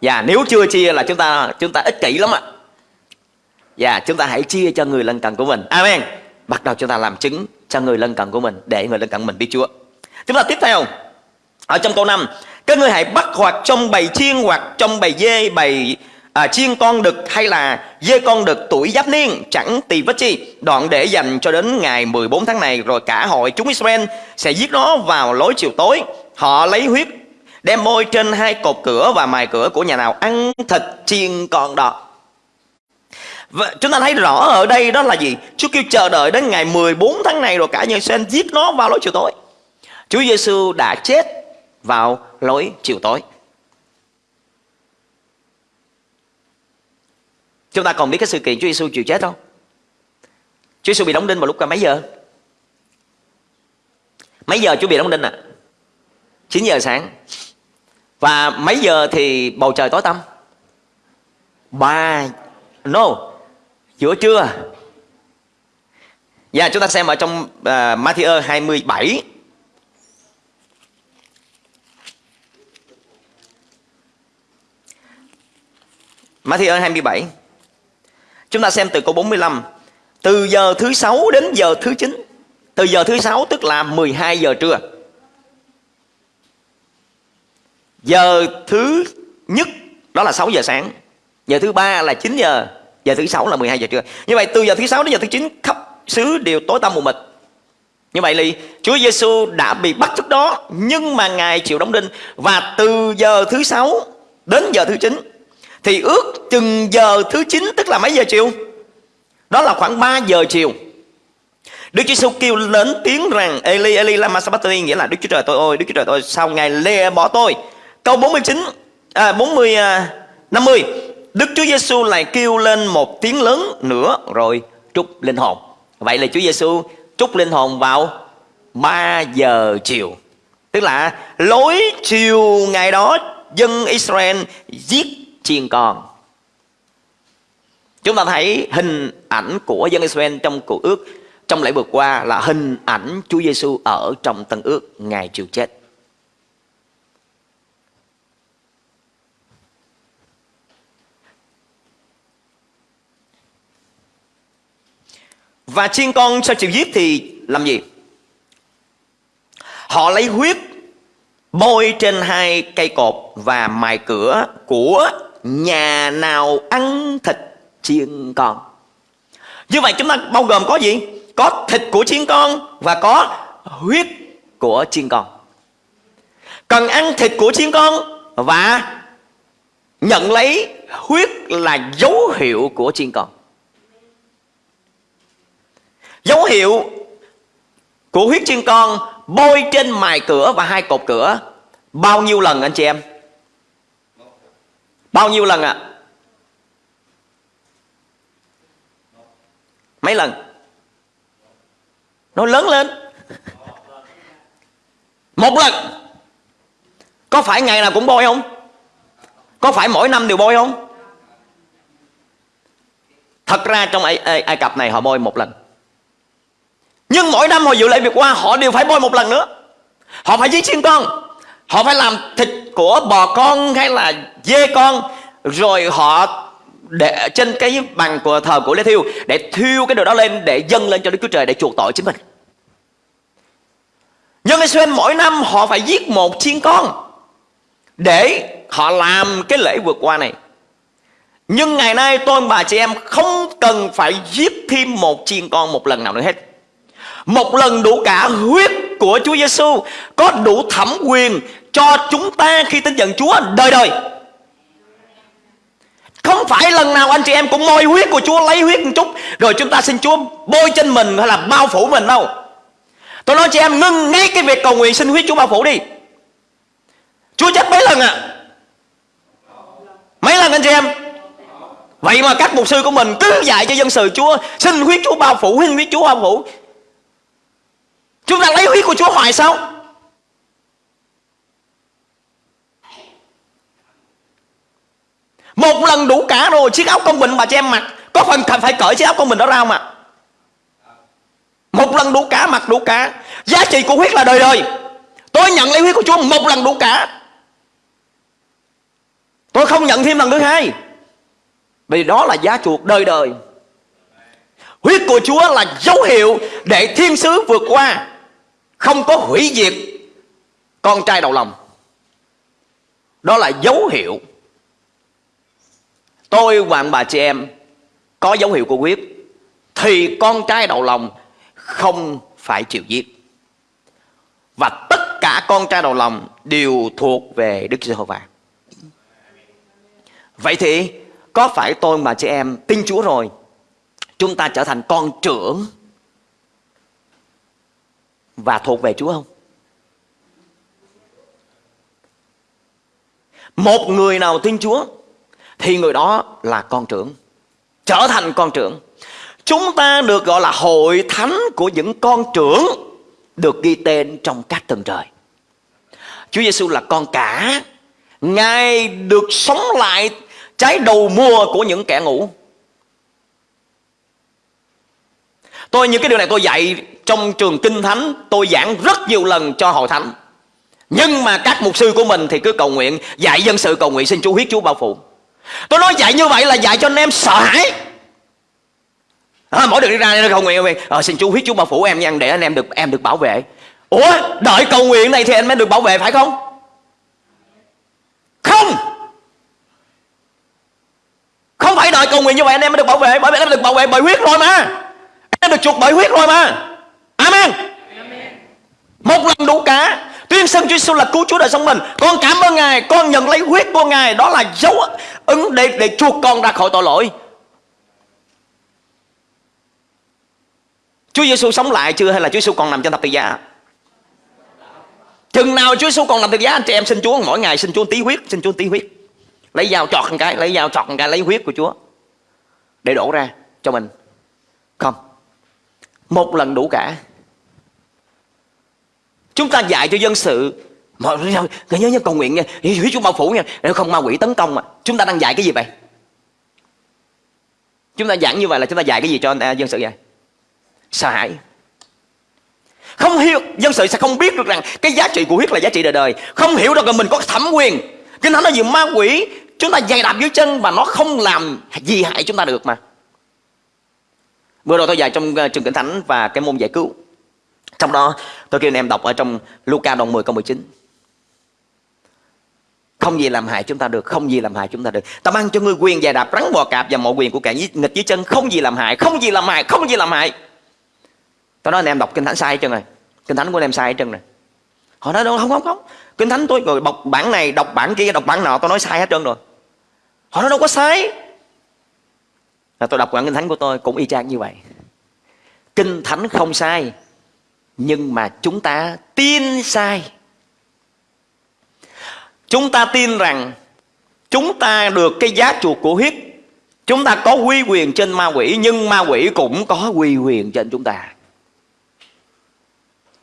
Speaker 2: dạ nếu chưa chia là chúng ta chúng ta ích kỷ lắm ạ dạ chúng ta hãy chia cho người lân cận của mình. Amen. Bắt đầu chúng ta làm chứng cho người lân cận của mình để người lân cận mình biết chúa. Chúng ta tiếp theo. Ở trong câu 5 các ngươi hãy bắt hoặc trong bầy chiên hoặc trong bầy dê bầy à, chiên con đực hay là dê con đực tuổi giáp niên chẳng tỳ vết chi. Đoạn để dành cho đến ngày 14 tháng này rồi cả hội chúng Israel sẽ giết nó vào lối chiều tối. Họ lấy huyết đem môi trên hai cột cửa và mài cửa của nhà nào ăn thịt chiên con đó và chúng ta thấy rõ ở đây đó là gì Chúa kêu chờ đợi đến ngày 14 tháng này rồi cả nhân sen giết nó vào lối chiều tối Chúa Giêsu đã chết vào lối chiều tối Chúng ta còn biết cái sự kiện Chúa Giêsu chịu chết không? Chúa Giêsu bị đóng đinh vào lúc mấy giờ? Mấy giờ Chúa bị đóng đinh ạ? À? 9 giờ sáng. Và mấy giờ thì bầu trời tối tăm? 3 No, giữa chưa? Dạ, chúng ta xem ở trong uh, Matthew 27 Matthew 27 Chúng ta xem từ câu 45 Từ giờ thứ 6 đến giờ thứ 9 Từ giờ thứ 6 tức là 12 giờ trưa. Giờ thứ nhất đó là 6 giờ sáng. Giờ thứ ba là 9 giờ. Giờ thứ sáu là 12 giờ trưa Như vậy từ giờ thứ sáu đến giờ thứ chín khắp xứ đều tối tăm mù mịt như vậy thì Chúa Giêsu đã bị bắt trước đó Nhưng mà Ngài chịu đóng đinh Và từ giờ thứ sáu đến giờ thứ chín thì ước chừng giờ thứ chín tức là mấy giờ chiều? Đó là khoảng 3 giờ chiều. Đức Chúa Giêsu kêu lớn tiếng rằng Eli Eli lama sabachthani nghĩa là Đức Chúa Trời tôi ơi, Đức Chúa Trời tôi sao ngài lê bỏ tôi. Câu 49 à 40 à, 50 Đức Chúa Giêsu lại kêu lên một tiếng lớn nữa rồi trút linh hồn. Vậy là Chúa Giêsu trút linh hồn vào 3 giờ chiều. Tức là lối chiều ngày đó dân Israel giết chiên con Chúng ta thấy hình ảnh của dân Israel trong cuộc ước, trong lễ vừa qua là hình ảnh Chúa Giêsu ở trong tân ước ngày chịu chết. Và chiên con sau chịu giết thì làm gì? Họ lấy huyết, bôi trên hai cây cột và mài cửa của nhà nào ăn thịt chiên con. Như vậy chúng ta bao gồm có gì? Có thịt của chiên con và có huyết của chiên con. Cần ăn thịt của chiên con và nhận lấy huyết là dấu hiệu của chiên con dấu hiệu của huyết chiên con bôi trên mài cửa và hai cột cửa bao nhiêu lần anh chị em Bao nhiêu lần ạ? À? Mấy lần? Nó lớn lên Một lần Có phải ngày nào cũng bôi không? Có phải mỗi năm đều bôi không? Thật ra trong Ai, Ai, Ai Cập này họ bôi một lần nhưng mỗi năm họ dự lễ việc qua Họ đều phải bôi một lần nữa. Họ phải giết chiên con, Họ phải làm thịt của bò con hay là dê con, rồi họ để trên cái bàn của thờ của lê thiêu để thiêu cái đồ đó lên, để dâng lên cho đức chúa trời để chuộc tội chính mình. Nhưng Israel mỗi năm họ phải giết một chiên con để họ làm cái lễ vượt qua này. Nhưng ngày nay tôi bà chị em không cần phải giết thêm một chiên con một lần nào nữa hết một lần đủ cả huyết của Chúa Giêsu có đủ thẩm quyền cho chúng ta khi tin nhận Chúa đời đời. Không phải lần nào anh chị em cũng môi huyết của Chúa lấy huyết một chút rồi chúng ta xin Chúa bôi trên mình hay là bao phủ mình đâu. Tôi nói chị em ngưng ngay cái việc cầu nguyện xin huyết Chúa bao phủ đi. Chúa chết mấy lần à? Mấy lần anh chị em? Vậy mà các mục sư của mình cứ dạy cho dân sự Chúa Xin huyết Chúa bao phủ, xin huyết Chúa bao phủ Chúng ta lấy huyết của Chúa hoài sao? Một lần đủ cả rồi, Chiếc áo công bình bà cho em mặc Có phần phải cởi chiếc áo công bình đó ra mà Một lần đủ cả mặc đủ cả. Giá trị của huyết là đời đời. Tôi nhận lấy huyết của Chúa một lần đủ cả. Tôi không nhận thêm lần thứ hai. Vì đó là giá chuộc đời đời. Huyết của chúa là dấu hiệu để thiên sứ vượt qua không có hủy diệt con trai đầu lòng. Đó là dấu hiệu. Tôi và bà chị em có dấu hiệu của quyết, thì con trai đầu lòng không phải chịu giết. Và tất cả con trai đầu lòng đều thuộc về Đức Giê-hô-va. Vậy thì có phải tôi và chị em tin Chúa rồi, chúng ta trở thành con trưởng và thuộc về Chúa không? Một người nào tin Chúa thì người đó là con trưởng, trở thành con trưởng. Chúng ta được gọi là hội thánh của những con trưởng được ghi tên trong các tầng trời. Chúa Giêsu là con cả, Ngài được sống lại trái đầu mùa của những kẻ ngủ. Tôi những cái điều này tôi dạy trong trường kinh thánh Tôi giảng rất nhiều lần cho hội thánh. Nhưng mà các mục sư của mình thì cứ cầu nguyện Dạy dân sự cầu nguyện xin Chúa huyết Chúa bao phủ. Tôi nói dạy như vậy là dạy cho anh em sợ hãi. À, Mỗi được đi ra cầu nguyện à, Xin Chúa huyết Chúa bao phủ em nha Để anh em được em được bảo vệ. Ủa đợi cầu nguyện này thì anh mới được bảo vệ phải không? Không. Không phải đợi cầu nguyện như vậy anh em mới được bảo vệ. Bởi vì anh em được bảo vệ bởi huyết rồi mà được chuộc bởi huyết rồi mà. Amen, Một lần đủ cả. Tuyên xưng Chúa Giêsu là cứu Chúa đời sống mình. Con cảm ơn Ngài Con nhận lấy huyết của Ngài. Đó là dấu ứng để, để chuộc con ra khỏi tội lỗi. Chúa Giêsu sống lại chưa hay là Chúa Giêsu còn nằm trên thập tự giá? Chừng nào Chúa Giêsu còn nằm thập tự giá anh chị em xin Chúa mỗi ngày xin Chúa tí huyết, xin Chúa tí huyết. Lấy dao chọt một cái, lấy dao chọt một cái lấy huyết của Chúa để đổ ra cho mình. Một lần đủ cả. Chúng ta dạy cho dân sự. Mà nhớ nhớ cầu nguyện nha. Huyết Chúa bao phủ nha. Nếu không, ma quỷ tấn công mà. Chúng ta đang dạy cái gì vậy? Chúng ta giảng như vậy là chúng ta dạy cái gì cho à, dân sự vậy? Sợ hãi. Không hiểu, Dân sự sẽ không biết được rằng Cái giá trị của huyết là giá trị đời đời. Không hiểu được là mình có thẩm quyền. Kinh Thánh nói gì ma quỷ, Chúng ta dày đạp dưới chân Và nó không làm gì hại chúng ta được mà. Vừa rồi tôi dạy trong ờ, trường kinh thánh và cái môn giải cứu. Trong đó tôi kêu anh em đọc ở trong Luca đoạn 10 câu 19. Không gì làm hại chúng ta được, không gì làm hại chúng ta được. Ta mang cho ngươi quyền dài đạp rắn bò cạp và mọi quyền của kẻ nghịch dưới chân, không gì làm hại, không gì làm hại, không gì làm hại. Tôi nói anh em đọc kinh thánh sai hết trơn rồi. Kinh thánh của anh em sai hết trơn rồi. Họ nói đâu không không không. Kinh thánh tôi rồi đọc bản này, đọc bản kia, đọc bản nọ, tôi nói sai hết trơn rồi. Họ nói đâu có sai là tôi đọc bản kinh thánh của tôi cũng y chang như vậy. Kinh thánh không sai, nhưng mà chúng ta tin sai. Chúng ta tin rằng chúng ta được cái giá chuộc của huyết chúng ta có quy quyền trên ma quỷ, nhưng ma quỷ cũng có quy quyền trên chúng ta.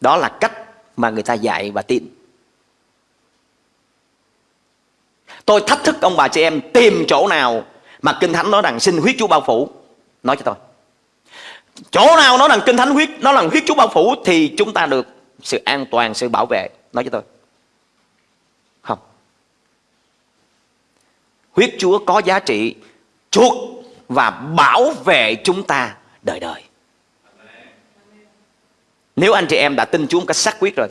Speaker 2: Đó là cách mà người ta dạy và tin. Tôi thách thức ông bà chị em tìm chỗ nào mà Kinh Thánh nói rằng xin huyết Chúa bao phủ. Nói cho tôi. Chỗ nào nói rằng Kinh Thánh huyết Nó là huyết Chúa bao phủ Thì chúng ta được sự an toàn, sự bảo vệ. Nói cho tôi. Không. Huyết Chúa có giá trị chuộc và bảo vệ chúng ta đời đời. Nếu anh chị em đã tin Chúa một cách xác quyết rồi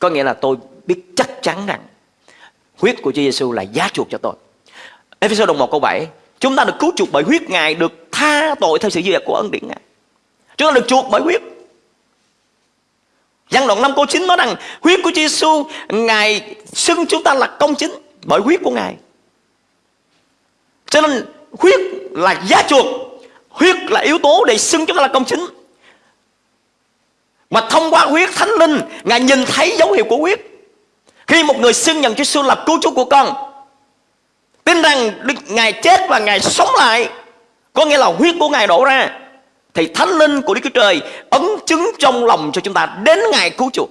Speaker 2: Có nghĩa là tôi biết chắc chắn rằng Huyết của Chúa Giêsu là giá chuộc cho tôi. Ephesos đồng 1 câu 7 Chúng ta được cứu chuộc bởi huyết Ngài, Được tha tội theo sự duyệt của ân điển Ngài. Chúng ta được chuộc bởi huyết. Giăng đoạn 5 câu 9 nói rằng, Huyết của Chúa Giêsu, Ngài xưng chúng ta là công chính Bởi huyết của Ngài. Cho nên, huyết là giá chuộc, Huyết là yếu tố để xưng chúng ta là công chính. Mà thông qua huyết thánh linh, Ngài nhìn thấy dấu hiệu của huyết. Khi một người xưng nhận Chúa Giêsu là cứu chúa của con Tin rằng Đức Ngài chết và Ngài sống lại, Có nghĩa là huyết của Ngài đổ ra, Thì thánh linh của Đức Chúa Trời Ấn chứng trong lòng cho chúng ta Đến ngày cứu chuộc.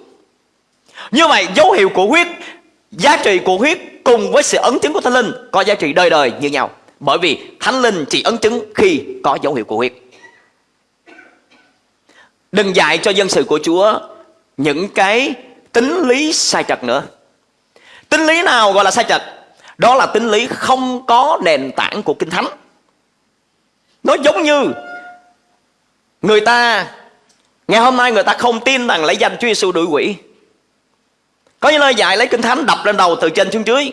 Speaker 2: Như vậy, dấu hiệu của huyết, Giá trị của huyết cùng với sự ấn chứng của thánh linh Có giá trị đời đời như nhau. Bởi vì thánh linh chỉ ấn chứng khi có dấu hiệu của huyết. Đừng dạy cho dân sự của Chúa Những cái tính lý sai trật nữa. Tính lý nào gọi là sai trật? Đó là tính lý không có nền tảng của Kinh Thánh. Nó giống như người ta, ngày hôm nay người ta không tin rằng lấy danh Chúa Giêsu đuổi quỷ. Có những lời dạy lấy Kinh Thánh đập lên đầu từ trên xuống dưới.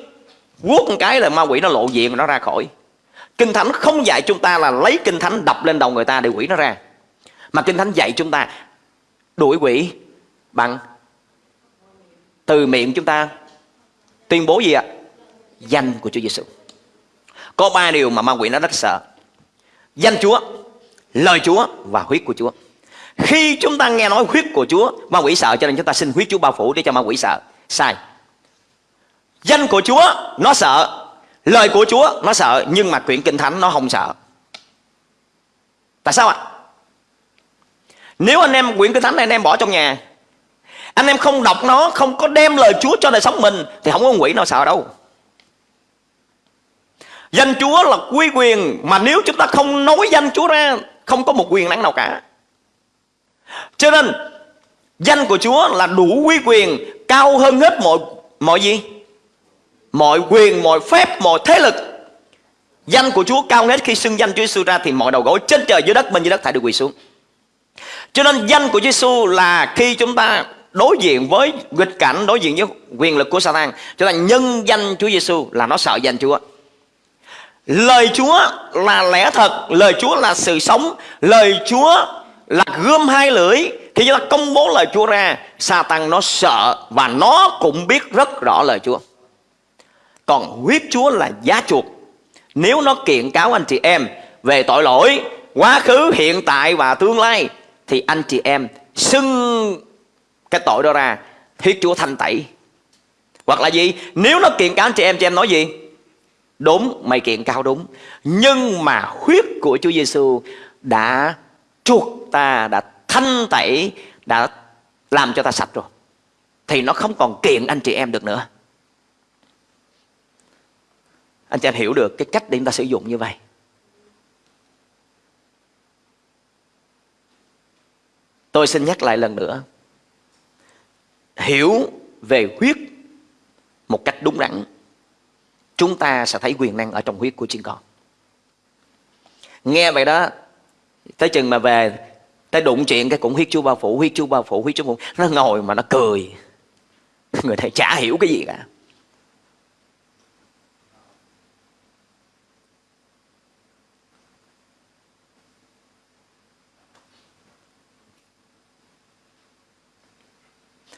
Speaker 2: Quốc một cái là ma quỷ nó lộ diện nó ra khỏi. Kinh Thánh không dạy chúng ta là lấy Kinh Thánh đập lên đầu người ta để quỷ nó ra. Mà Kinh Thánh dạy chúng ta đuổi quỷ bằng từ miệng chúng ta tuyên bố gì ạ? Danh của Chúa Giêsu. Có ba điều mà ma quỷ nó rất sợ. Danh Chúa, lời Chúa và huyết của Chúa. Khi chúng ta nghe nói huyết của Chúa, ma quỷ sợ cho nên chúng ta xin huyết Chúa bao phủ để cho ma quỷ sợ. Sai. Danh của Chúa nó sợ, lời của Chúa nó sợ nhưng mà quyển kinh thánh nó không sợ. Tại sao ạ? Nếu anh em quyển kinh thánh này anh em bỏ trong nhà Anh em không đọc nó Không có đem lời Chúa cho đời sống mình Thì không có quỷ nào sợ đâu Danh Chúa là quy quyền Mà nếu chúng ta không nói danh Chúa ra Không có một quyền năng nào cả. Cho nên Danh của Chúa là đủ quy quyền Cao hơn hết mọi mọi gì? Mọi quyền, mọi phép, mọi thế lực. Danh của Chúa cao hết khi xưng danh Chúa Giêsu ra Thì mọi đầu gối trên trời dưới đất bên dưới đất phải được quỳ xuống. Cho nên danh của Giêsu là khi chúng ta đối diện với nghịch cảnh, đối diện với quyền lực của Satan, chúng ta nhân danh Chúa Giêsu là nó sợ danh Chúa. Lời Chúa là lẽ thật, lời Chúa là sự sống, lời Chúa là gươm hai lưỡi. Khi chúng ta công bố lời Chúa ra, Satan nó sợ và nó cũng biết rất rõ lời Chúa. Còn huyết Chúa là giá chuộc. Nếu nó kiện cáo anh chị em về tội lỗi, quá khứ, hiện tại và tương lai thì anh chị em xưng cái tội đó ra huyết chúa thanh tẩy hoặc là gì nếu nó kiện cáo anh chị em chị em nói gì đúng, mày kiện cao đúng nhưng mà huyết của chúa giêsu đã chuộc ta, đã thanh tẩy, đã làm cho ta sạch rồi thì nó không còn kiện anh chị em được nữa anh chị em hiểu được cái cách để chúng ta sử dụng như vậy Tôi xin nhắc lại lần nữa. Hiểu về huyết một cách đúng đắn. Chúng ta sẽ thấy quyền năng ở trong huyết của chính con. Nghe vậy đó, tới chừng mà về, tới đụng chuyện cái cũng huyết chú bao phủ, huyết chú bao phủ, huyết chú bao phủ. Nó ngồi mà nó cười. Người thầy chả hiểu cái gì cả.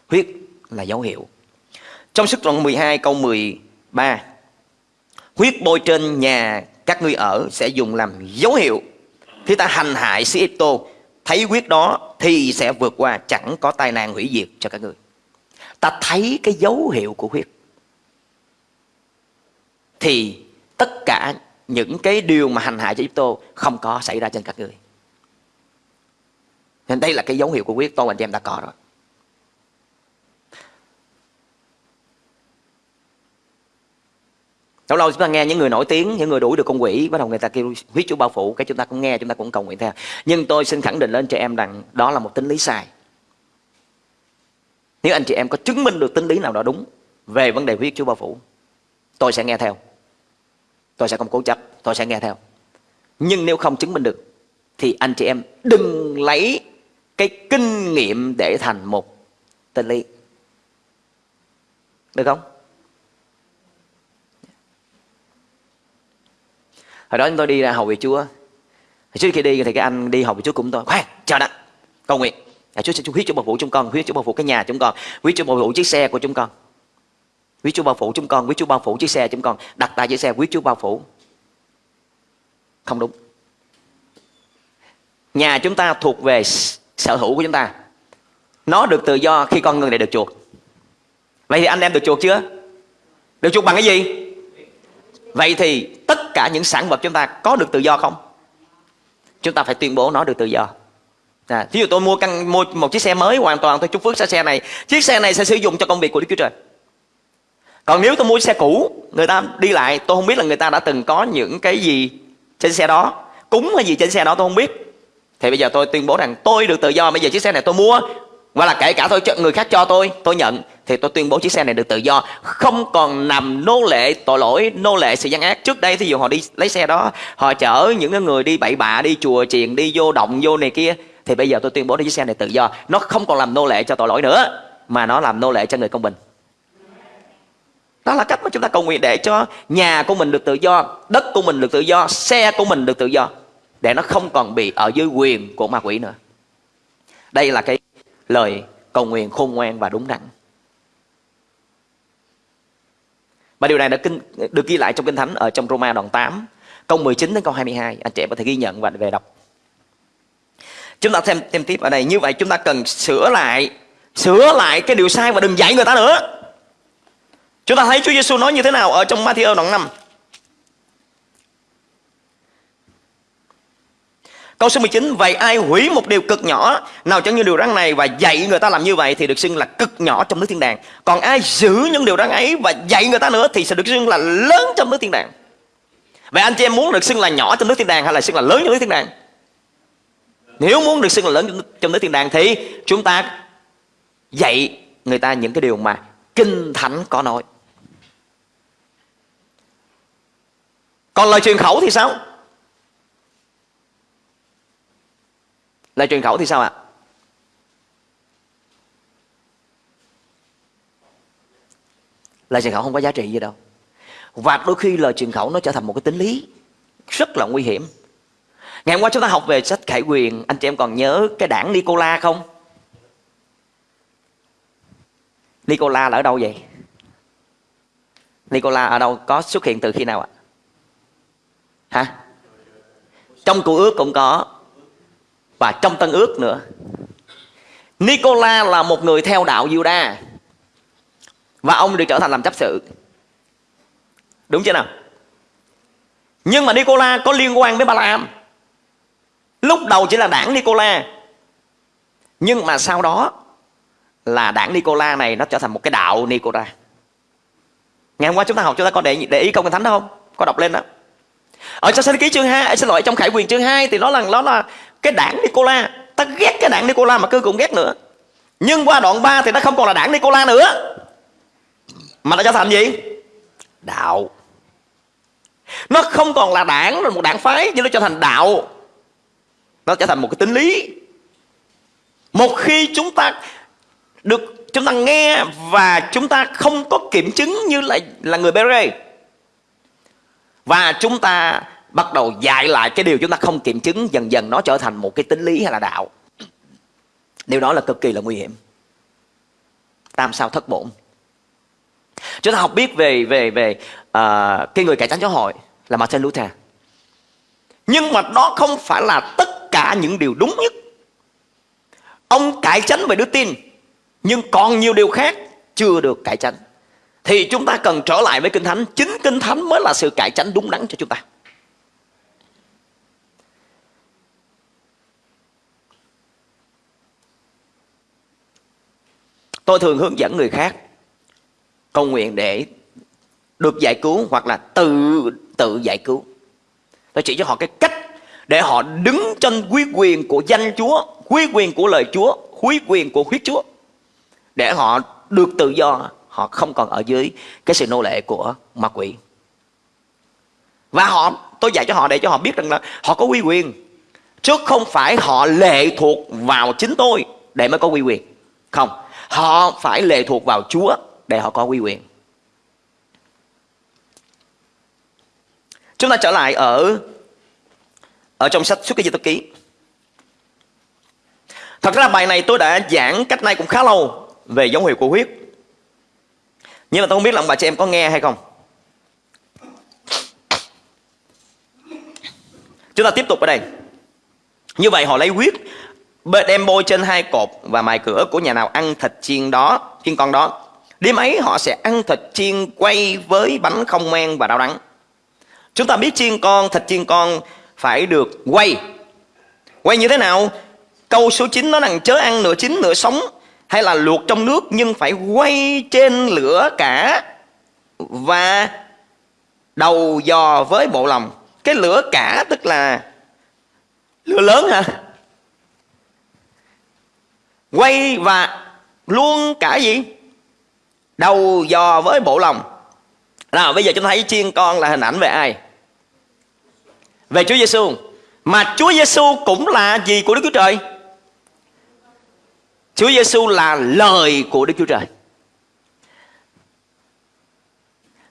Speaker 2: Huyết là dấu hiệu. Trong sức đoạn 12 câu 13 Huyết bôi trên nhà các ngươi ở sẽ dùng làm dấu hiệu. Khi ta hành hại sĩ tô Thấy huyết đó thì sẽ vượt qua, Chẳng có tai nạn hủy diệt cho các ngươi. Ta thấy cái dấu hiệu của huyết. Thì tất cả những cái điều mà hành hại cho Ipto Không có xảy ra trên các ngươi. Nên đây là cái dấu hiệu của huyết, Tôi và anh em đã có rồi. Lâu lâu chúng ta nghe những người nổi tiếng, những người đuổi được con quỷ, bắt đầu người ta kêu huyết chúa bao phủ, cái chúng ta cũng nghe, chúng ta cũng cầu nguyện theo. Nhưng tôi xin khẳng định lên trẻ em rằng đó là một tính lý sai. Nếu anh chị em có chứng minh được tính lý nào đó đúng về vấn đề huyết chúa bao phủ, tôi sẽ nghe theo. Tôi sẽ không cố chấp, tôi sẽ nghe theo. Nhưng nếu không chứng minh được, thì anh chị em đừng lấy cái kinh nghiệm để thành một tên lý. Được không? Hồi đó chúng tôi đi ra hầu về chúa. Trước khi đi thì cái anh đi hầu về chúa cũng tôi. Khoan chờ đã. Cầu nguyện. À, chúa sẽ huyết chúa bảo phủ chúng con huyết chúa bảo phủ cái nhà chúng con huyết chúa bảo phủ chiếc xe của chúng con. Huyết chúa bảo phủ chúng con huyết chúa bảo phủ chiếc xe chúng con đặt tại chiếc xe huyết chúa bảo phủ. Không đúng. Nhà chúng ta thuộc về sở hữu của chúng ta. Nó được tự do khi con người này được chuộc. Vậy thì anh em được chuộc chưa? Được chuộc bằng cái gì? Vậy thì tất cả những sản vật chúng ta có được tự do không? Chúng ta phải tuyên bố nó được tự do. À, ví dụ tôi mua căn mua một chiếc xe mới hoàn toàn tôi chúc phước xe xe này, chiếc xe này sẽ sử dụng cho công việc của Đức Chúa Trời. Còn nếu tôi mua xe cũ, người ta đi lại, tôi không biết là người ta đã từng có những cái gì trên xe đó, cúng hay gì trên xe đó tôi không biết. Thì bây giờ tôi tuyên bố rằng tôi được tự do, bây giờ chiếc xe này tôi mua và là kể cả tôi người khác cho tôi tôi nhận. Thì tôi tuyên bố chiếc xe này được tự do. Không còn nằm nô lệ tội lỗi, nô lệ sự gian ác. Trước đây thí dụ họ đi lấy xe đó, họ chở những người đi bậy bạ, đi chùa chiền, đi vô động, vô này kia, thì bây giờ tôi tuyên bố chiếc xe này tự do. Nó không còn làm nô lệ cho tội lỗi nữa, mà nó làm nô lệ cho người công bình. Đó là cách mà chúng ta cầu nguyện để cho nhà của mình được tự do, đất của mình được tự do, xe của mình được tự do, để nó không còn bị ở dưới quyền của ma quỷ nữa. Đây là cái lời cầu nguyện khôn ngoan và đúng đắn. Và điều này đã kinh, được ghi lại trong Kinh Thánh ở trong Roma đoạn 8 câu 19 đến câu 22 anh chị có thể ghi nhận và về đọc. Chúng ta thêm thêm tiếp ở đây. Như vậy chúng ta cần sửa lại sửa lại cái điều sai và đừng dạy người ta nữa. Chúng ta thấy Chúa Giêsu nói như thế nào ở trong Matthew đoạn 5 Câu số 19 Vậy ai hủy một điều cực nhỏ? Nào chẳng như điều răn này Và dạy người ta làm như vậy Thì được xưng là cực nhỏ trong nước thiên đàng. Còn ai giữ những điều răn ấy Và dạy người ta nữa Thì sẽ được xưng là lớn trong nước thiên đàng. Vậy anh chị em muốn được xưng là nhỏ trong nước thiên đàng Hay là xưng là lớn trong nước thiên đàng? Nếu muốn được xưng là lớn trong nước thiên đàng Thì chúng ta dạy người ta những cái điều mà Kinh Thánh có nói. Còn lời truyền khẩu thì sao? Lời truyền khẩu thì sao ạ? Lời truyền khẩu không có giá trị gì đâu. Và đôi khi lời truyền khẩu nó trở thành một cái tính lý rất là nguy hiểm. Ngày hôm qua chúng ta học về sách Khải Quyền, anh chị em còn nhớ cái đảng Nicola không? Nicola là ở đâu vậy? Nicola ở đâu có xuất hiện từ khi nào ạ? Hả? Trong cụ ước cũng có và trong tân ước nữa. Nicola là một người theo đạo Juda và ông được trở thành làm chấp sự. Đúng chưa nào? Nhưng mà Nicola có liên quan với Balaam. Lúc đầu chỉ là đảng Nicola. Nhưng mà sau đó là đảng Nicola này nó trở thành một cái đạo Nicola. Ngày hôm qua chúng ta học, chúng ta có để để ý công kinh thánh không? Có đọc lên đó. Ở trong sách ký chương 2 à, xin lỗi, trong khải quyền chương 2 thì nó là nó là cái đảng Nicola, ta ghét cái đảng Nicola mà cứ cũng ghét nữa. Nhưng qua đoạn 3 thì nó không còn là đảng Nicola nữa. Mà nó trở thành gì? Đạo. Nó không còn là đảng, là một đảng phái, nhưng nó trở thành đạo. Nó trở thành một cái tính lý. Một khi chúng ta được, chúng ta nghe và chúng ta không có kiểm chứng như là là người Bere và chúng ta bắt đầu dạy lại cái điều chúng ta không kiểm chứng dần dần nó trở thành một cái tính lý hay là đạo. Điều đó là cực kỳ là nguy hiểm. Tam sao thất bổn. Chúng ta học biết về về về uh, cái người cải tránh giáo hội là Martin Luther. Nhưng mà đó không phải là tất cả những điều đúng nhất. Ông cải tránh về đức tin nhưng còn nhiều điều khác chưa được cải tránh thì chúng ta cần trở lại với kinh thánh. Chính kinh thánh mới là sự cải tránh đúng đắn cho chúng ta. Tôi thường hướng dẫn người khác cầu nguyện để được giải cứu hoặc là tự tự giải cứu. Tôi chỉ cho họ cái cách để họ đứng trên quý quyền của danh Chúa, quý quyền của lời Chúa, quý quyền của huyết Chúa, để họ được tự do. Họ không còn ở dưới cái sự nô lệ của ma quỷ. Và họ, tôi dạy cho họ để cho họ biết rằng là họ có quy quyền, chứ không phải họ lệ thuộc vào chính tôi để mới có quy quyền. Không họ phải lệ thuộc vào chúa để họ có quy quyền. Chúng ta trở lại ở ở trong sách xuất ký di ký. Thật ra bài này tôi đã giảng cách nay cũng khá lâu về dấu hiệu của huyết. Nhưng mà tôi không biết là ông bà chị em có nghe hay không. Chúng ta tiếp tục ở đây. Như vậy họ lấy huyết Đem bôi trên hai cột và mài cửa của nhà nào ăn thịt chiên đó Chiên con đó. Đêm ấy họ sẽ ăn thịt chiên quay với bánh không men và rau đắng Chúng ta biết chiên con, thịt chiên con phải được quay. Quay như thế nào? Câu số 9 nó rằng chớ ăn nửa chín nửa sống hay là luộc trong nước nhưng phải quay trên lửa cả và đầu dò với bộ lòng. Cái lửa cả tức là lửa lớn hả? Quay và luôn cả gì? Đầu dò với bộ lòng. Nào, bây giờ chúng ta thấy chiên con là hình ảnh về ai? Về Chúa Giêsu mà Chúa Giêsu cũng là gì của Đức Chúa Trời? Chúa Giêsu là lời của Đức Chúa Trời.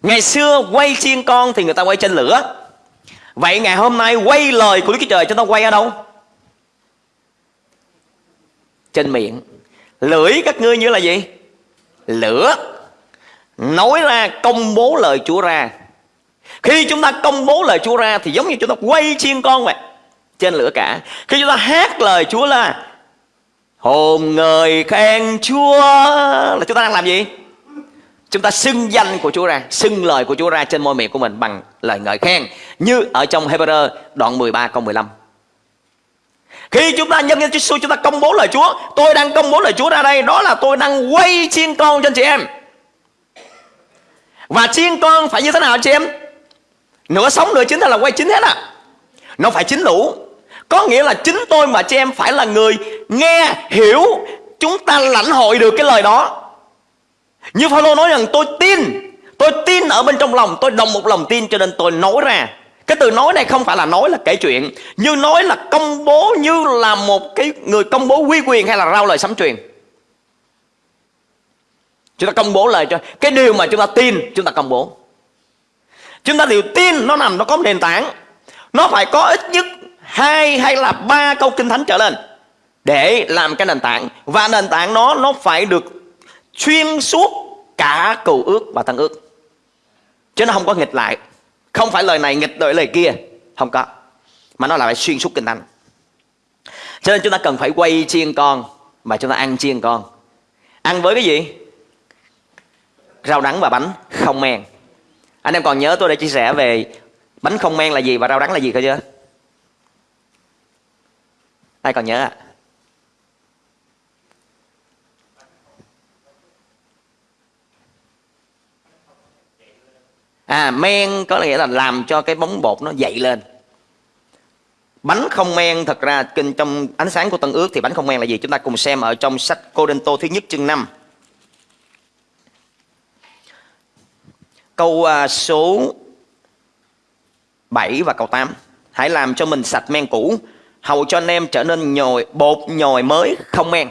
Speaker 2: Ngày xưa quay chiên con thì người ta quay trên lửa. Vậy ngày hôm nay quay lời của Đức Chúa Trời chúng ta quay ở đâu? Trên miệng. Lưỡi các ngươi như là gì? Lửa. Nói ra, công bố lời Chúa ra. Khi chúng ta công bố lời Chúa ra Thì giống như chúng ta quay chiên con vậy, Trên lửa cả. Khi chúng ta hát lời Chúa là Hồn người khen Chúa Là chúng ta đang làm gì? Chúng ta xưng danh của Chúa ra, Xưng lời của Chúa ra trên môi miệng của mình Bằng lời ngợi khen. Như ở trong Hebrew đoạn 13 câu 15 khi chúng ta nhân danh Chúa chúng ta công bố lời Chúa. Tôi đang công bố lời Chúa ra đây Đó là tôi đang quay chiên con cho anh chị em. Và chiên con phải như thế nào anh chị em? Nửa sống nửa chín là quay chín hết à. Nó phải chín lũ. Có nghĩa là chính tôi mà chị em phải là người Nghe, hiểu Chúng ta lãnh hội được cái lời đó. Như Phaolô nói rằng tôi tin Tôi tin ở bên trong lòng Tôi đồng một lòng tin cho nên tôi nói ra cái từ nói này không phải là nói là kể chuyện, Như nói là công bố, như là một cái người công bố quy quyền hay là rao lời sấm truyền. Chúng ta công bố lời cho, Cái điều mà chúng ta tin, chúng ta công bố. Chúng ta đều tin nó nằm, nó có nền tảng. Nó phải có ít nhất hai hay là ba câu kinh thánh trở lên Để làm cái nền tảng. Và nền tảng nó nó phải được xuyên suốt cả cầu ước và tăng ước. Chứ nó không có nghịch lại không phải lời này nghịch đổi lời kia Không có Mà nó là phải xuyên suốt kinh thánh Cho nên chúng ta cần phải quay chiên con Mà chúng ta ăn chiên con Ăn với cái gì? Rau đắng và bánh không men Anh em còn nhớ tôi đã chia sẻ về Bánh không men là gì và rau đắng là gì cơ chưa? Ai còn nhớ ạ? À? À men có nghĩa là làm cho cái bóng bột nó dậy lên. Bánh không men, thật ra kinh trong ánh sáng của tân ước thì bánh không men là gì? Chúng ta cùng xem ở trong sách cô đinh tô thứ nhất chương 5 câu à, số 7 và câu 8 hãy làm cho mình sạch men cũ, hầu cho anh em trở nên nhồi, bột nhồi mới, không men.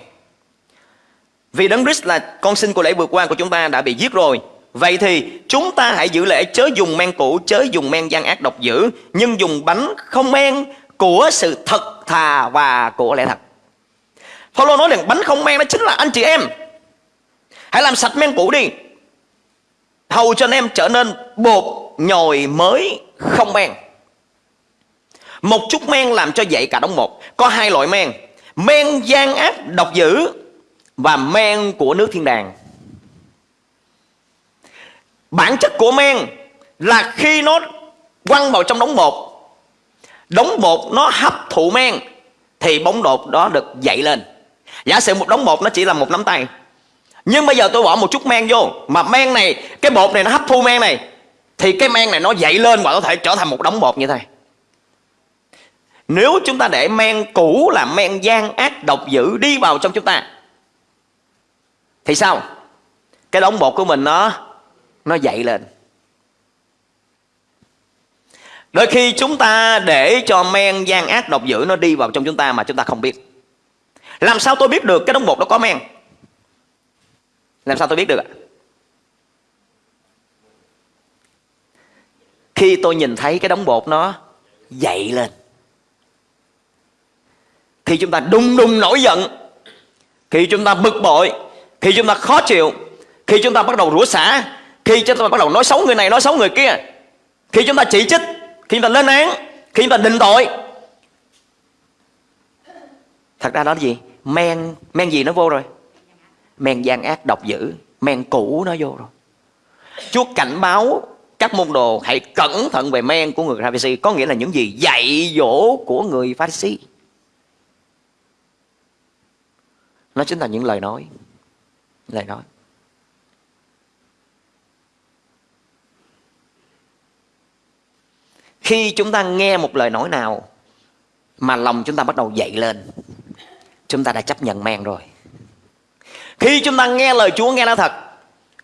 Speaker 2: Vì đấng Christ là con sinh của lễ vượt qua của chúng ta đã bị giết rồi. Vậy thì chúng ta hãy giữ lễ chớ dùng men cũ, chớ dùng men gian ác độc dữ, nhưng dùng bánh không men của sự thật thà và của lẽ thật. Paulo nói rằng bánh không men đó chính là anh chị em. Hãy làm sạch men cũ đi. Hầu cho anh em trở nên bột nhồi mới không men. Một chút men làm cho dậy cả đống một. Có hai loại men. Men gian ác độc dữ và men của nước thiên đàng. Bản chất của men là khi nó quăng vào trong đống bột. Đống bột nó hấp thụ men Thì bóng bột đó được dậy lên. Giả sử một đống bột nó chỉ là một nắm tay. Nhưng bây giờ tôi bỏ một chút men vô Mà men này, cái bột này nó hấp thu men này Thì cái men này nó dậy lên và có thể trở thành một đống bột như thế. Nếu chúng ta để men cũ là men gian ác độc dữ đi vào trong chúng ta Thì sao? Cái đống bột của mình nó nó dậy lên. Đôi khi chúng ta để cho men gian ác độc dữ nó đi vào trong chúng ta mà chúng ta không biết. Làm sao tôi biết được cái đống bột đó có men? Làm sao tôi biết được ạ? Khi tôi nhìn thấy cái đống bột nó dậy lên khi chúng ta đung đung nổi giận. Khi chúng ta bực bội, khi chúng ta khó chịu, khi chúng ta bắt đầu rủa xả khi chúng ta bắt đầu nói xấu người này, nói xấu người kia, khi chúng ta chỉ trích, khi chúng ta lên án, khi chúng ta định tội, thật ra đó là gì? Men men gì nó vô rồi? Men gian ác độc dữ, men cũ nó vô rồi. Chúa cảnh báo các môn đồ hãy cẩn thận về men của người Pharisee có nghĩa là những gì dạy dỗ của người Pharisee nó chính là những lời nói lời nói. Khi chúng ta nghe một lời nói nào mà lòng chúng ta bắt đầu dậy lên, chúng ta đã chấp nhận men rồi. Khi chúng ta nghe lời Chúa nghe nó thật,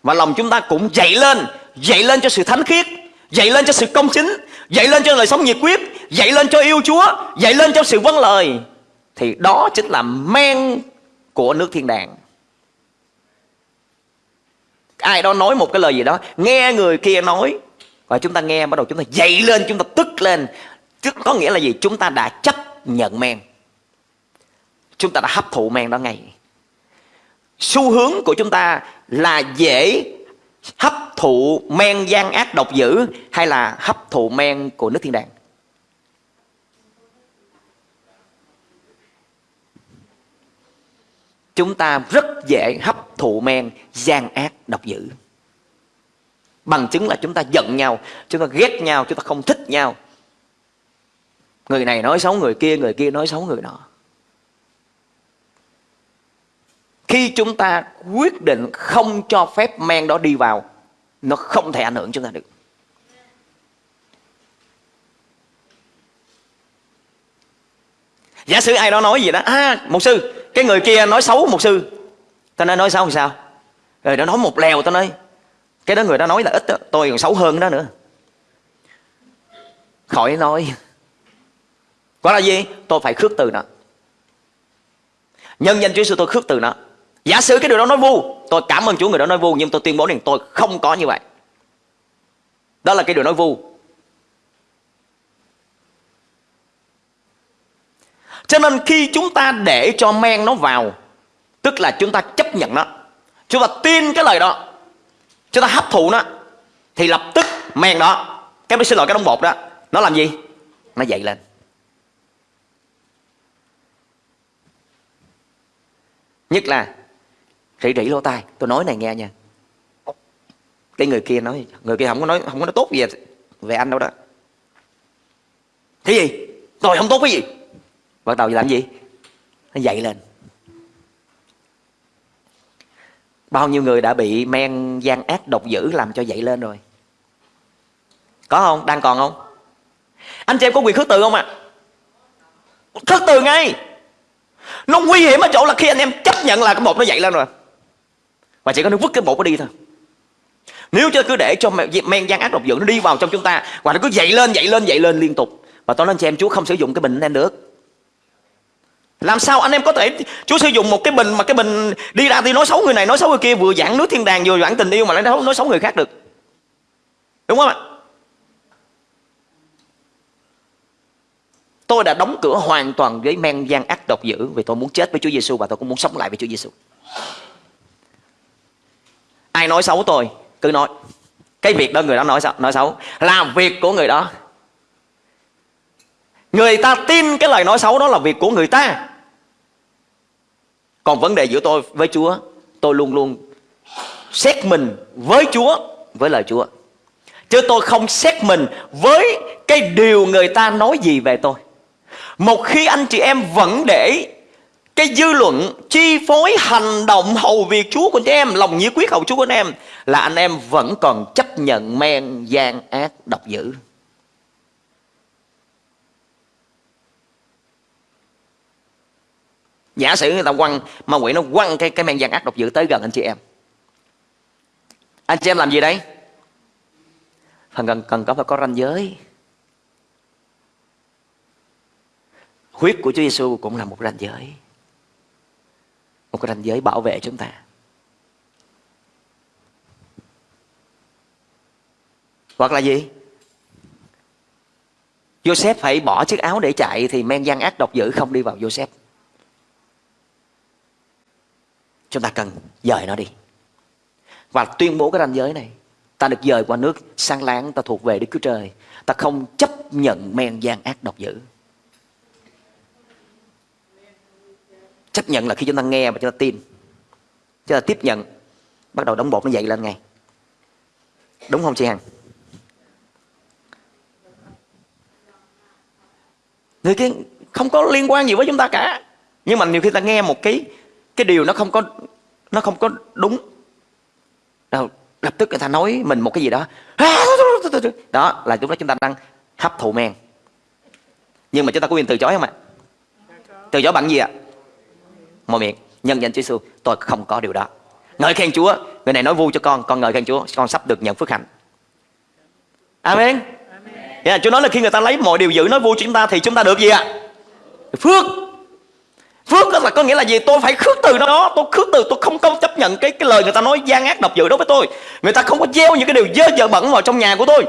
Speaker 2: và lòng chúng ta cũng dậy lên dậy lên cho sự thánh khiết, dậy lên cho sự công chính, dậy lên cho lời sống nhiệt quyết, dậy lên cho yêu Chúa, dậy lên cho sự vâng lời, thì đó chính là men của nước thiên đàng. Ai đó nói một cái lời gì đó, nghe người kia nói và chúng ta nghe, bắt đầu chúng ta dậy lên, chúng ta tức lên. Tức có nghĩa là gì? Chúng ta đã chấp nhận men. Chúng ta đã hấp thụ men đó ngay. Xu hướng của chúng ta là dễ hấp thụ men gian ác độc dữ hay là hấp thụ men của nước thiên đàng? Chúng ta rất dễ hấp thụ men gian ác độc dữ bằng chứng là chúng ta giận nhau, chúng ta ghét nhau, chúng ta không thích nhau. Người này nói xấu người kia người kia nói xấu người nọ. Khi chúng ta quyết định không cho phép men đó đi vào, nó không thể ảnh hưởng chúng ta được. Giả sử ai đó nói gì đó à một sư, cái người kia nói xấu một sư. Ta nói nói xấu làm sao? Rồi nó nói một lèo, ta nói cái đó người đó nói là ít đó. tôi còn xấu hơn đó nữa. Khỏi nói. Gọi là gì? Tôi phải khước từ nó. Nhân danh Chúa Giêsu tôi khước từ nó. Giả sử cái điều đó nói vu, tôi cảm ơn Chúa người đó nói vu, nhưng tôi tuyên bố rằng tôi không có như vậy. Đó là cái điều nói vu. Cho nên khi chúng ta để cho men nó vào, tức là chúng ta chấp nhận nó, chúng ta tin cái lời đó chúng ta hấp thụ nó, thì lập tức, men đó, cái xin lỗi cái đống bột đó, nó làm gì? Nó dậy lên. Nhất là, rỉ rỉ lỗ tai, tôi nói này nghe nha. Cái người kia nói, người kia không có nói, không có nói tốt gì về anh đâu đó. Thế gì? Tôi không tốt cái gì. Bắt đầu làm gì? Nó dậy lên. Bao nhiêu người đã bị men gian ác độc dữ làm cho dậy lên rồi? Có không? Đang còn không? Anh chị em có quyền khước từ không ạ? À? khước từ ngay! Nó nguy hiểm ở chỗ là khi anh em chấp nhận là cái bột nó dậy lên rồi. Và chỉ có nó vứt cái bột nó đi thôi. Nếu cho cứ để cho men gian ác độc dữ nó đi vào trong chúng ta, và nó cứ dậy lên dậy lên dậy lên liên tục, và tôi nói anh chị em Chúa không sử dụng cái bình anh em được làm sao anh em có thể Chúa sử dụng một cái bình mà cái bình đi ra thì nói xấu người này nói xấu người kia vừa giảng nước thiên đàng vừa giảng tình yêu mà lại nói, nói xấu người khác được. Đúng không ạ? Tôi đã đóng cửa hoàn toàn với men gian ác độc dữ vì tôi muốn chết với Chúa Giêsu và tôi cũng muốn sống lại với Chúa Giêsu ai nói xấu tôi cứ nói. Cái việc đó người đó nói xấu, nói xấu. Là việc của người đó. Người ta tin cái lời nói xấu đó là việc của người ta còn vấn đề giữa tôi với chúa tôi luôn luôn xét mình với chúa với lời chúa chứ tôi không xét mình với cái điều người ta nói gì về tôi một khi anh chị em vẫn để cái dư luận chi phối hành động hầu việc Chúa của anh em, lòng nhiệt quyết hầu Chúa của anh em là anh em vẫn còn chấp nhận men gian ác độc dữ. Giả sử người ta quăng, ma quỷ nó quăng cái cái men gian ác độc dữ tới gần anh chị em. Anh chị em làm gì đấy? Phần cần cần có phải có ranh giới. Huyết của Chúa Giêsu cũng là một ranh giới một ranh giới bảo vệ chúng ta hoặc là gì Joseph phải bỏ chiếc áo để chạy thì men gian ác độc dữ không đi vào Joseph chúng ta cần dời nó đi. Và tuyên bố cái ranh giới này, ta được dời qua nước sang láng, ta thuộc về Đức Chúa Trời. Ta không chấp nhận men gian ác độc dữ. Chấp nhận là khi chúng ta nghe và chúng ta tin. Chúng ta tiếp nhận. Bắt đầu đóng bột nó dậy lên ngay. Đúng không chị hằng? Người kia không có liên quan gì với chúng ta cả. Nhưng mà nhiều khi ta nghe một cái cái điều nó không có nó không có đúng. Đâu lập tức người ta nói mình một cái gì đó. Đó là lúc đó chúng ta đang hấp thụ men. Nhưng mà chúng ta có quyền từ chối không ạ? Từ chối bằng gì ạ? Môi miệng. Nhân danh Chúa Giêsu tôi không có điều đó. Ngợi khen Chúa người này nói vui cho con con ngợi khen Chúa con sắp được nhận phước hạnh. Amen. Yeah, Chúa nói là khi người ta lấy mọi điều dữ nói vui cho chúng ta thì chúng ta được gì ạ? Phước phước là có nghĩa là gì? Tôi phải khước từ đó tôi khước từ, tôi không công chấp nhận cái cái lời người ta nói gian ác độc dữ đối với tôi. Người ta không có gieo những cái điều dơ dở bẩn vào trong nhà của tôi.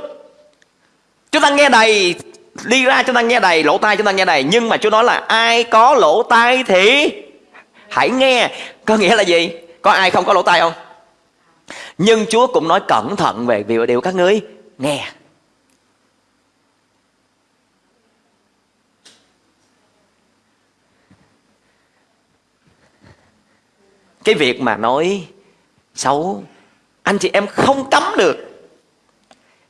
Speaker 2: Chúng ta nghe đầy đi ra chúng ta nghe đầy lỗ tai chúng ta nghe đầy nhưng mà Chúa nói là ai có lỗ tai thì hãy nghe. Có nghĩa là gì? Có ai không có lỗ tai không? Nhưng Chúa cũng nói cẩn thận về điều các ngươi nghe. Cái việc mà nói xấu anh chị em không cấm được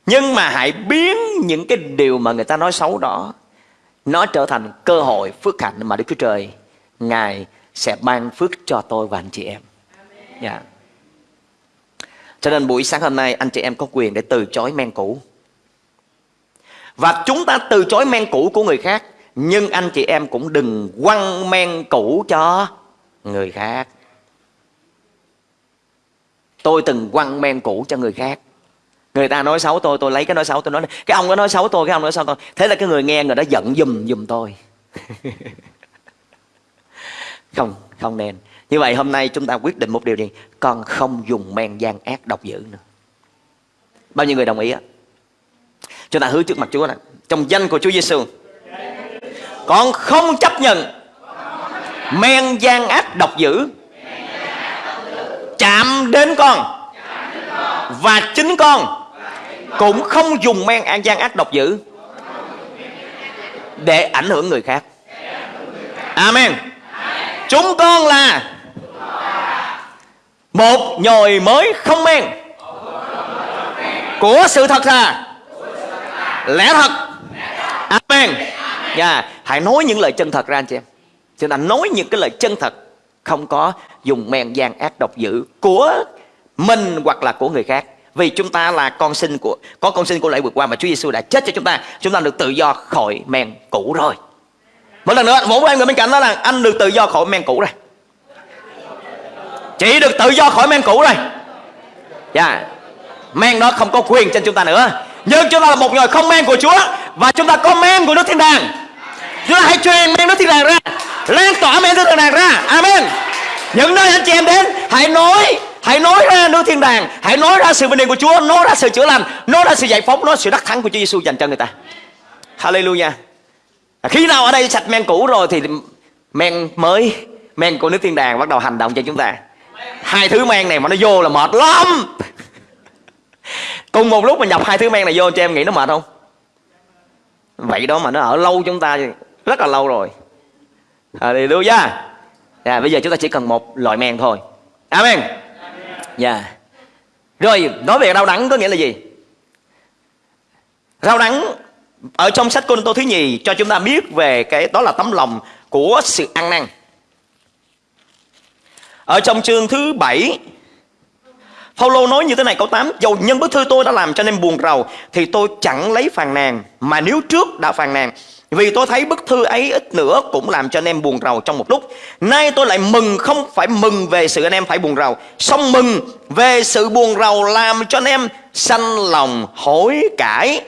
Speaker 2: nhưng mà hãy biến những cái điều mà người ta nói xấu đó nó trở thành cơ hội phước hạnh mà Đức Chúa Trời Ngài sẽ ban phước cho tôi và anh chị em. Dạ. Yeah. Cho nên buổi sáng hôm nay anh chị em có quyền để từ chối men cũ. Và chúng ta từ chối men cũ của người khác Nhưng anh chị em cũng đừng quăng men cũ cho người khác Tôi từng quăng men cũ cho người khác. Người ta nói xấu tôi, tôi lấy cái nói xấu tôi nói Cái ông đó nói xấu tôi, cái ông nói xấu tôi. Thế là cái người nghe người đó giận dùm dùm tôi. Không, không nên. Như vậy hôm nay chúng ta quyết định một điều gì? Con không dùng men gian ác độc dữ nữa. Bao nhiêu người đồng ý á? Chúng ta hứa trước mặt Chúa này Trong danh của Chúa Giêsu Con không chấp nhận Men gian ác độc dữ chạm đến con. Và chính con cũng không dùng men an gian ác độc dữ để ảnh hưởng người khác. Amen. Chúng con là một nhồi mới không men của sự thật là lẽ thật. amen. Yeah. hãy nói những lời chân thật ra anh chị em. Chúng ta nói những cái lời chân thật không có dùng men gian ác độc dữ của mình hoặc là của người khác. Vì chúng ta là con sinh của, có con sinh của lễ vượt qua mà Chúa Giêsu đã chết cho chúng ta chúng ta được tự do khỏi men cũ rồi. Một lần nữa một em người bên cạnh đó là anh được tự do khỏi men cũ rồi. Chỉ được tự do khỏi men cũ rồi. Dạ. Yeah. men đó không có quyền trên chúng ta nữa. Nhưng chúng ta là một người không men của Chúa và chúng ta có men của Đức thiên đàng chúng ta hãy truyền men nước thiên đàng ra. Lan tỏa men nước thiên đàng ra. Amen. Những nơi anh chị em đến, hãy nói hãy nói ra nước thiên đàng. Hãy nói ra sự bình yên của Chúa, nói ra sự chữa lành, nói ra sự giải phóng, nói sự đắc thắng của Chúa Giêsu dành cho người ta. Hallelujah. Khi nào ở đây sạch men cũ rồi thì men mới, men của nước thiên đàng bắt đầu hành động cho chúng ta. Hai thứ men này mà nó vô là mệt lắm. Cùng một lúc mà nhập hai thứ men này vô cho em nghĩ nó mệt không? Vậy đó mà nó ở lâu chúng ta rất là lâu rồi. À, Hallelujah à, bây giờ chúng ta chỉ cần một loại men thôi. Amen. Dạ. Yeah. rồi nói về rau đắng có nghĩa là gì? Rau đắng ở trong sách Côn Tô thứ nhì cho chúng ta biết về cái đó là tấm lòng của sự ăn năn. Ở trong chương thứ bảy Phaolô nói như thế này câu 8 Dầu nhân bức thư tôi đã làm cho nên buồn rầu Thì tôi chẳng lấy phàn nàn Mà nếu trước đã phàn nàn vì tôi thấy bức thư ấy ít nữa cũng làm cho anh em buồn rầu trong một lúc. Nay tôi lại mừng, không phải mừng về sự anh em phải buồn rầu. Xong mừng về sự buồn rầu làm cho anh em sanh lòng hối cải.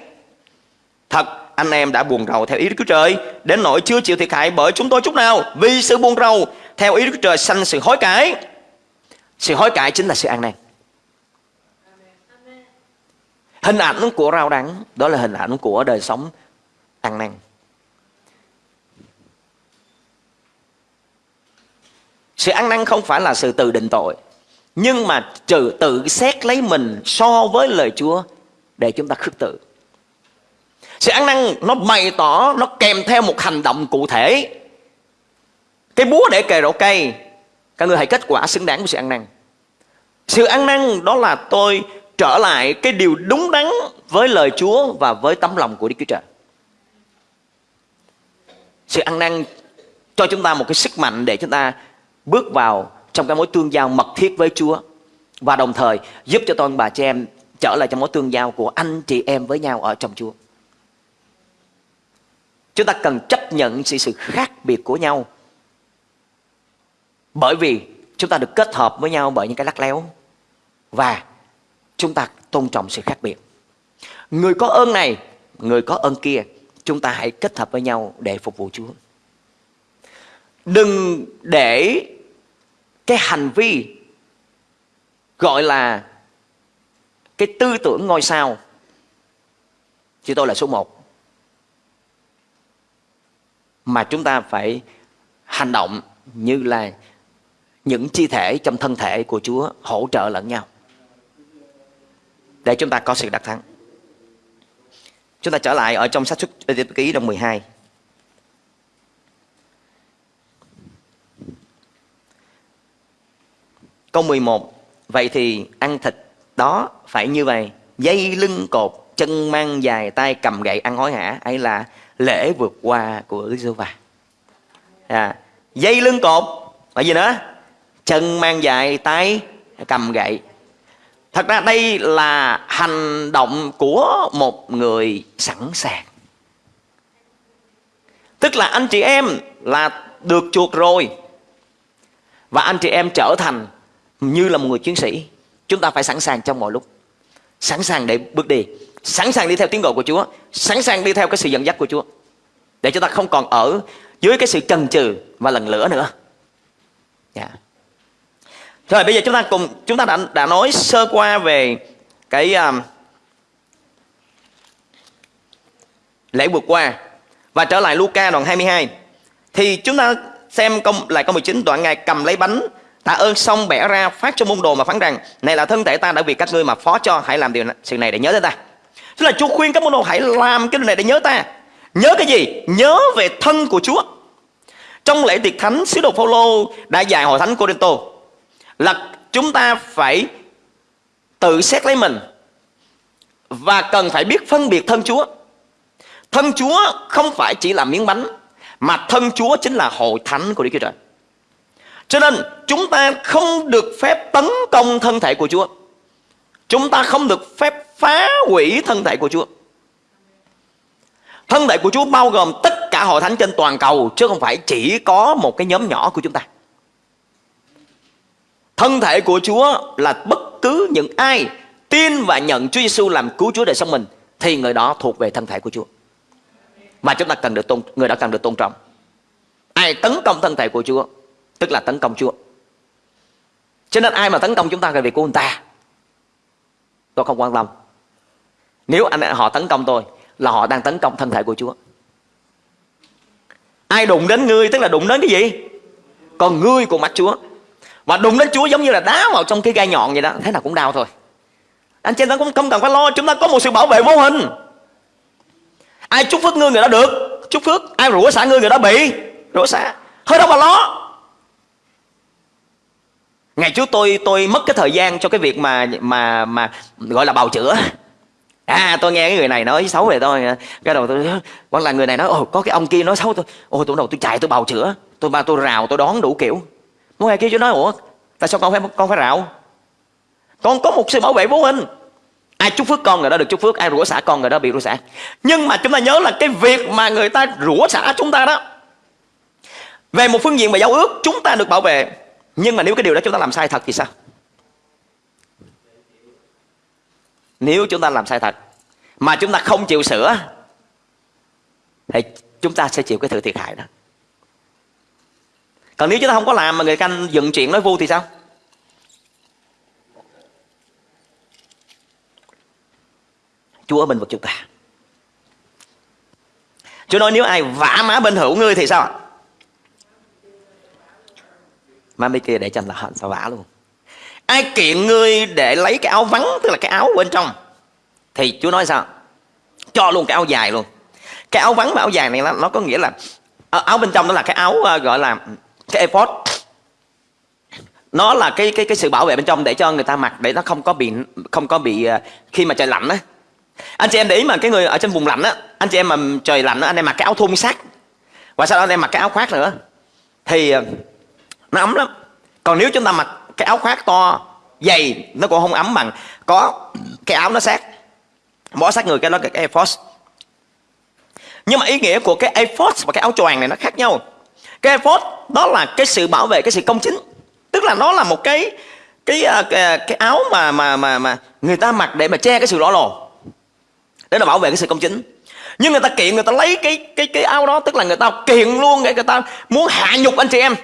Speaker 2: Thật, anh em đã buồn rầu theo ý Đức Chúa Trời. Đến nỗi chưa chịu thiệt hại bởi chúng tôi chút nào. Vì sự buồn rầu theo ý Đức Chúa Trời sanh sự hối cải. Sự hối cải chính là sự an nan Hình ảnh của rau đắng, Đó là hình ảnh của đời sống ăn năn. Sự ăn năn không phải là sự tự định tội, Nhưng mà trừ tự xét lấy mình so với lời Chúa Để chúng ta khước tự. Sự ăn năn nó bày tỏ, Nó kèm theo một hành động cụ thể. Cái búa để kề rổ cây, Các người hãy kết quả xứng đáng với sự ăn năn. Sự ăn năn đó là tôi trở lại cái điều đúng đắn với lời Chúa và với tấm lòng của Đức Chúa Trời. Sự ăn năn cho chúng ta một cái sức mạnh để chúng ta bước vào trong cái mối tương giao mật thiết với Chúa và đồng thời giúp cho tôi bà chị em trở lại trong mối tương giao của anh chị em với nhau ở trong Chúa. Chúng ta cần chấp nhận sự, sự khác biệt của nhau. bởi vì chúng ta được kết hợp với nhau bởi những cái lắc léo và chúng ta tôn trọng sự khác biệt người có ơn này người có ơn kia chúng ta hãy kết hợp với nhau để phục vụ chúa đừng để cái hành vi gọi là cái tư tưởng ngôi sao chứ tôi là số một mà chúng ta phải hành động như là những chi thể trong thân thể của Chúa hỗ trợ lẫn nhau để chúng ta có sự đắc thắng. Chúng ta trở lại ở trong sách xuất ký đồng 12. Câu 11 Vậy thì ăn thịt đó phải như vậy Dây lưng cột Chân mang dài tay cầm gậy ăn hối hả? Ấy là lễ vượt qua của Đức giê va à, Dây lưng cột và gì nữa? Chân mang dài tay cầm gậy. Thật ra đây là hành động của một người sẵn sàng. Tức là anh chị em là được chuộc rồi. Và anh chị em trở thành như là một người chiến sĩ chúng ta phải sẵn sàng trong mọi lúc. Sẵn sàng để bước đi. Sẵn sàng đi theo tiếng gọi của Chúa. Sẵn sàng đi theo cái sự dẫn dắt của Chúa. Để chúng ta không còn ở dưới cái sự chần chừ và lần lửa nữa. Yeah. Rồi bây giờ chúng ta cùng chúng ta đã đã nói sơ qua về cái um, lễ vượt qua. Và trở lại Luca đoạn 22 thì chúng ta xem công lại câu 19 đoạn ngài cầm lấy bánh Tạ ơn xong bẻ ra phát cho môn đồ mà phán rằng Này là thân thể ta đã vì các ngươi mà phó cho Hãy làm điều này, sự này để nhớ tới ta. Tức là Chúa khuyên các môn đồ hãy làm cái điều này để nhớ ta. Nhớ cái gì? Nhớ về thân của Chúa. Trong lễ tiệc thánh Sứ đồ Phaolô đã dạy hội thánh Corinto Là chúng ta phải tự xét lấy mình Và cần phải biết phân biệt thân Chúa. Thân Chúa không phải chỉ là miếng bánh Mà thân Chúa chính là hội thánh của Đức Chúa Trời cho nên chúng ta không được phép tấn công thân thể của Chúa. Chúng ta không được phép phá hủy thân thể của Chúa. Thân thể của Chúa bao gồm tất cả hội thánh trên toàn cầu, chứ không phải chỉ có một cái nhóm nhỏ của chúng ta. Thân thể của Chúa là bất cứ những ai tin và nhận Chúa Giêsu làm cứu Chúa đời sống mình, thì người đó thuộc về thân thể của Chúa. Và chúng ta cần được tôn, người đó cần được tôn trọng. Ai tấn công thân thể của Chúa tức là tấn công Chúa. Cho nên ai mà tấn công chúng ta là việc của người ta. Tôi không quan tâm. Nếu anh họ tấn công tôi là họ đang tấn công thân thể của Chúa. Ai đụng đến ngươi tức là đụng đến cái gì? Còn ngươi của mắt Chúa. Và đụng đến Chúa giống như là đá vào trong cái gai nhọn vậy đó, thế nào cũng đau thôi. Anh chị em cũng không cần phải lo, chúng ta có một sự bảo vệ vô hình. Ai chúc phước ngươi người đó được, chúc phước. Ai rủa xả ngươi người đó bị, rủa xả. thôi đâu mà lo ngày trước tôi tôi mất cái thời gian cho cái việc mà mà mà gọi là bào chữa. À tôi nghe cái người này nói xấu về tôi cái đầu tôi, hoặc là người này nói, ồ, có cái ông kia nói xấu tôi. Ồ, tôi đầu tôi chạy, tôi bào chữa. Tôi ba, tôi rào, tôi đón đủ kiểu. Muốn ai kia chứ nói ủa, tại sao con phải con phải rào? Con có một sự bảo vệ vô hình. Ai chúc phước con người đó được chúc phước, ai rủa xả con người đó bị rủa xả. Nhưng mà chúng ta nhớ là cái việc mà người ta rủa xả chúng ta đó, về một phương diện về giao ước, chúng ta được bảo vệ nhưng mà nếu cái điều đó chúng ta làm sai thật thì sao? Nếu chúng ta làm sai thật mà chúng ta không chịu sửa, thì chúng ta sẽ chịu cái sự thiệt hại đó. Còn nếu chúng ta không có làm mà người canh dựng chuyện nói vu thì sao? Chúa ở bên vực chúng ta. Chúa nói nếu ai vả má bên hữu ngươi thì sao? Má mấy kia để cho là hận sao vả luôn. Ai kiện ngươi để lấy cái áo vắng tức là cái áo bên trong thì chúa nói sao? Cho luôn cái áo dài luôn. Cái áo vắng và áo dài này nó, nó có nghĩa là ờ, áo bên trong đó là cái áo ờ, gọi là cái ephod nó là cái cái cái sự bảo vệ bên trong để cho người ta mặc để nó không có bị không có bị ờ, khi mà trời lạnh á. Anh chị em để ý mà cái người ở trên vùng lạnh á anh chị em mà trời lạnh á anh em mặc cái áo thun sắt và sau đó anh em mặc cái áo khoác nữa thì nó ấm lắm. Còn nếu chúng ta mặc cái áo khoác to dày nó cũng không ấm bằng. Có cái áo nó sát. Bó sát người cái đó là cái Air Force. Nhưng mà ý nghĩa của cái Air Force và cái áo choàng này nó khác nhau. Cái ephod đó là cái sự bảo vệ cái sự công chính. Tức là nó là một cái cái à, cái, à, cái, áo mà mà mà mà người ta mặc để mà che cái sự lỗ lồ để là bảo vệ cái sự công chính. Nhưng người ta kiện người ta lấy cái cái cái áo đó tức là người ta kiện luôn để người ta muốn hạ nhục anh chị em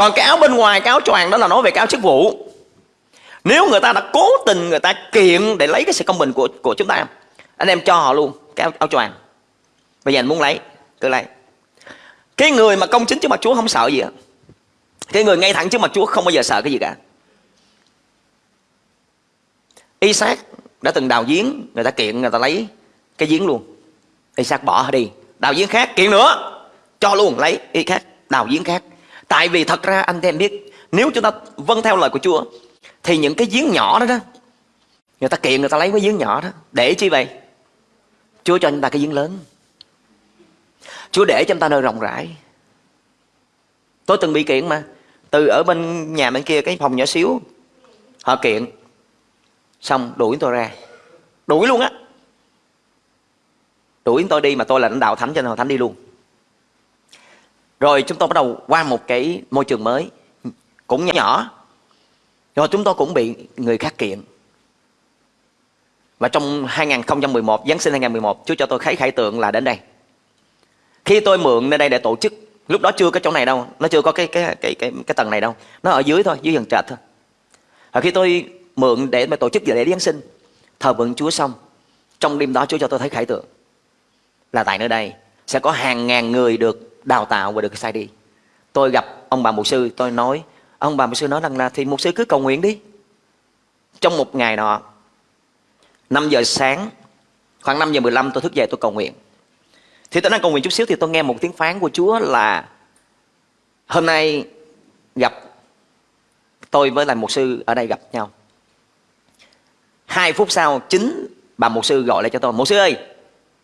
Speaker 2: còn cái áo bên ngoài cái áo choàng đó là nói về cái áo chức vụ. Nếu người ta đã cố tình người ta kiện để lấy cái sự công bình của của chúng ta anh em cho họ luôn cái áo, áo choàng. Bây giờ anh muốn lấy cứ lấy. Cái người mà công chính trước mặt Chúa không sợ gì hết. Cái người ngay thẳng trước mặt Chúa không bao giờ sợ cái gì cả. Isaac đã từng đào giếng người ta kiện người ta lấy cái giếng luôn. Isaac bỏ đi. Đào giếng khác kiện nữa. Cho luôn lấy. Y khác đào giếng khác tại vì thật ra anh em biết, nếu chúng ta vâng theo lời của Chúa, thì những cái giếng nhỏ đó đó, người ta kiện người ta lấy cái giếng nhỏ đó, để chi vậy? Chúa cho chúng ta cái giếng lớn. Chúa để cho chúng ta nơi rộng rãi. Tôi từng bị kiện mà, từ ở bên nhà bên kia cái phòng nhỏ xíu, họ kiện, xong đuổi tôi ra. Đuổi luôn á. Đuổi tôi đi mà tôi là lãnh đạo thánh cho nên thánh đi luôn rồi chúng tôi bắt đầu qua một cái môi trường mới, cũng nhỏ rồi chúng tôi cũng bị người khác kiện. Và trong 2011 Giáng sinh 2011 Chúa cho tôi khái khải tượng là đến đây. Khi tôi mượn nơi đây để tổ chức, lúc đó chưa có chỗ này đâu, nó chưa có cái cái cái cái cái tầng này đâu. Nó ở dưới thôi, dưới dần trệt thôi. Và khi tôi mượn để mà tổ chức lễ Giáng sinh, thờ vượng Chúa xong, trong đêm đó Chúa cho tôi thấy khải tượng là tại nơi đây sẽ có hàng ngàn người được đào tạo và được sai đi tôi gặp ông bà mục sư, tôi nói, ông bà mục sư nói rằng là thì mục sư cứ cầu nguyện đi. Trong một ngày nọ 5 giờ sáng, khoảng 5 giờ 15 tôi thức dậy tôi cầu nguyện. Thì tôi đang cầu nguyện chút xíu thì tôi nghe một tiếng phán của Chúa là, hôm nay gặp tôi với lại mục sư ở đây gặp nhau. Hai phút sau, chính bà mục sư gọi lại cho tôi, mục sư ơi,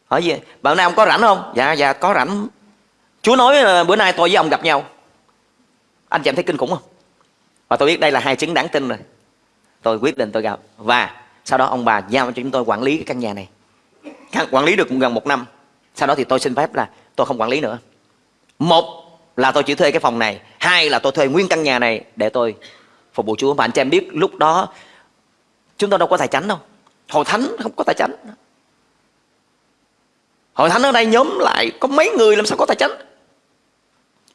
Speaker 2: hỏi gì? Bà nay ông có rảnh không? Dạ dạ có rảnh chúa nói bữa nay tôi với ông gặp nhau. Anh chị em thấy kinh khủng không? Và tôi biết đây là hai chứng đáng tin rồi. Tôi quyết định tôi gặp. Và sau đó ông bà giao cho chúng tôi quản lý cái căn nhà này. Quản lý được gần một năm. Sau đó thì tôi xin phép là tôi không quản lý nữa. Một là tôi chỉ thuê cái phòng này. Hai là tôi thuê nguyên căn nhà này để tôi phục vụ chúa. Và anh chị em biết lúc đó chúng tôi đâu có tài chánh đâu. Hội thánh không có tài chánh. Hội thánh ở đây nhóm lại có mấy người làm sao có tài chánh?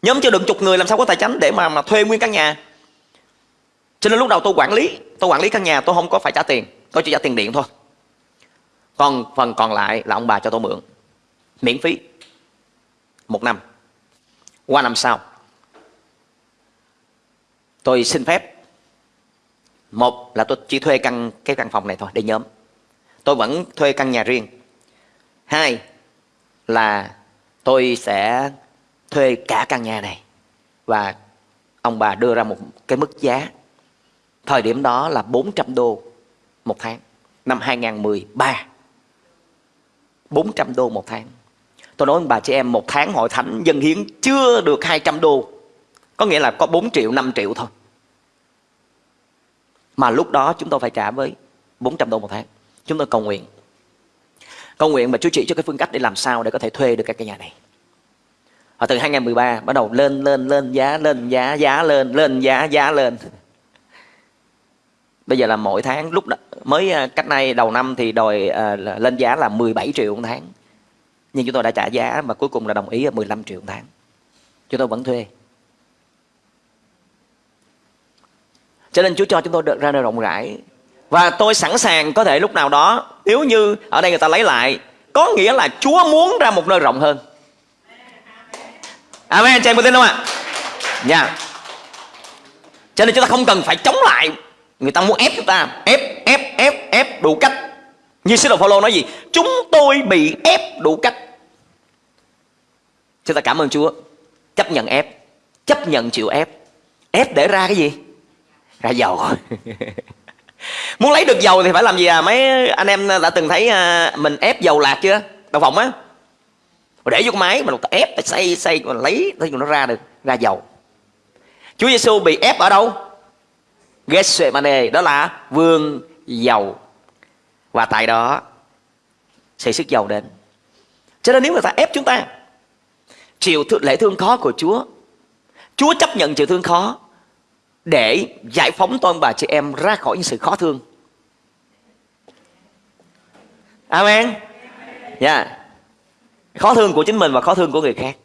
Speaker 2: Nhóm chưa đựng chục người, làm sao có tài chánh để mà mà thuê nguyên căn nhà? Cho nên lúc đầu tôi quản lý, tôi quản lý căn nhà, tôi không có phải trả tiền. Tôi chỉ trả tiền điện thôi. Còn phần còn lại là ông bà cho tôi mượn. Miễn phí. Một năm. Qua năm sau, tôi xin phép. Một là tôi chỉ thuê căn, cái căn phòng này thôi, để nhóm. Tôi vẫn thuê căn nhà riêng. Hai là tôi sẽ thuê cả căn nhà này. Và ông bà đưa ra một cái mức giá. Thời điểm đó là 400 đô một tháng, năm 2013 400 đô một tháng. Tôi nói ông bà chị em, một tháng hội thánh dân hiến chưa được 200 đô. Có nghĩa là có 4 triệu 5 triệu thôi. Mà lúc đó chúng tôi phải trả với 400 đô một tháng. Chúng tôi cầu nguyện. Cầu nguyện mà Chúa chỉ cho cái phương cách để làm sao để có thể thuê được cái căn nhà này và từ 2013 bắt đầu lên lên lên giá lên giá giá lên lên giá giá lên. Bây giờ là mỗi tháng lúc đó, mới à, cách nay đầu năm thì đòi à, lên giá là 17 triệu một tháng. Nhưng chúng tôi đã trả giá mà cuối cùng là đồng ý là 15 triệu một tháng. Chúng tôi vẫn thuê. Cho nên Chúa cho chúng tôi được ra nơi rộng rãi. Và tôi sẵn sàng có thể lúc nào đó nếu như ở đây người ta lấy lại có nghĩa là Chúa muốn ra một nơi rộng hơn. À, Amen, chị em có tin không ạ? Nha yeah. Cho nên chúng ta không cần phải chống lại Người ta muốn ép chúng ta Ép, ép, ép, ép đủ cách Như sứ đồ Phaolô nói gì? Chúng tôi bị ép đủ cách Chúng ta cảm ơn Chúa Chấp nhận ép Chấp nhận chịu ép Ép để ra cái gì? Ra dầu Muốn lấy được dầu thì phải làm gì à? Mấy anh em đã từng thấy à, mình ép dầu lạc chưa? đồng phòng á mà để vô cái máy, mà ép xây xây, mà lấy thì nó ra được, ra dầu Chúa Giêsu bị ép ở đâu Gethsemane đó là vườn dầu và tại đó sẽ sức dầu đến cho nên nếu người ta ép chúng ta, chịu lễ thương khó của Chúa. Chúa chấp nhận chịu thương khó để giải phóng tôi bà chị em ra khỏi những sự khó thương. Amen. Dạ. Yeah. Khó thương của chính mình và khó thương của người khác.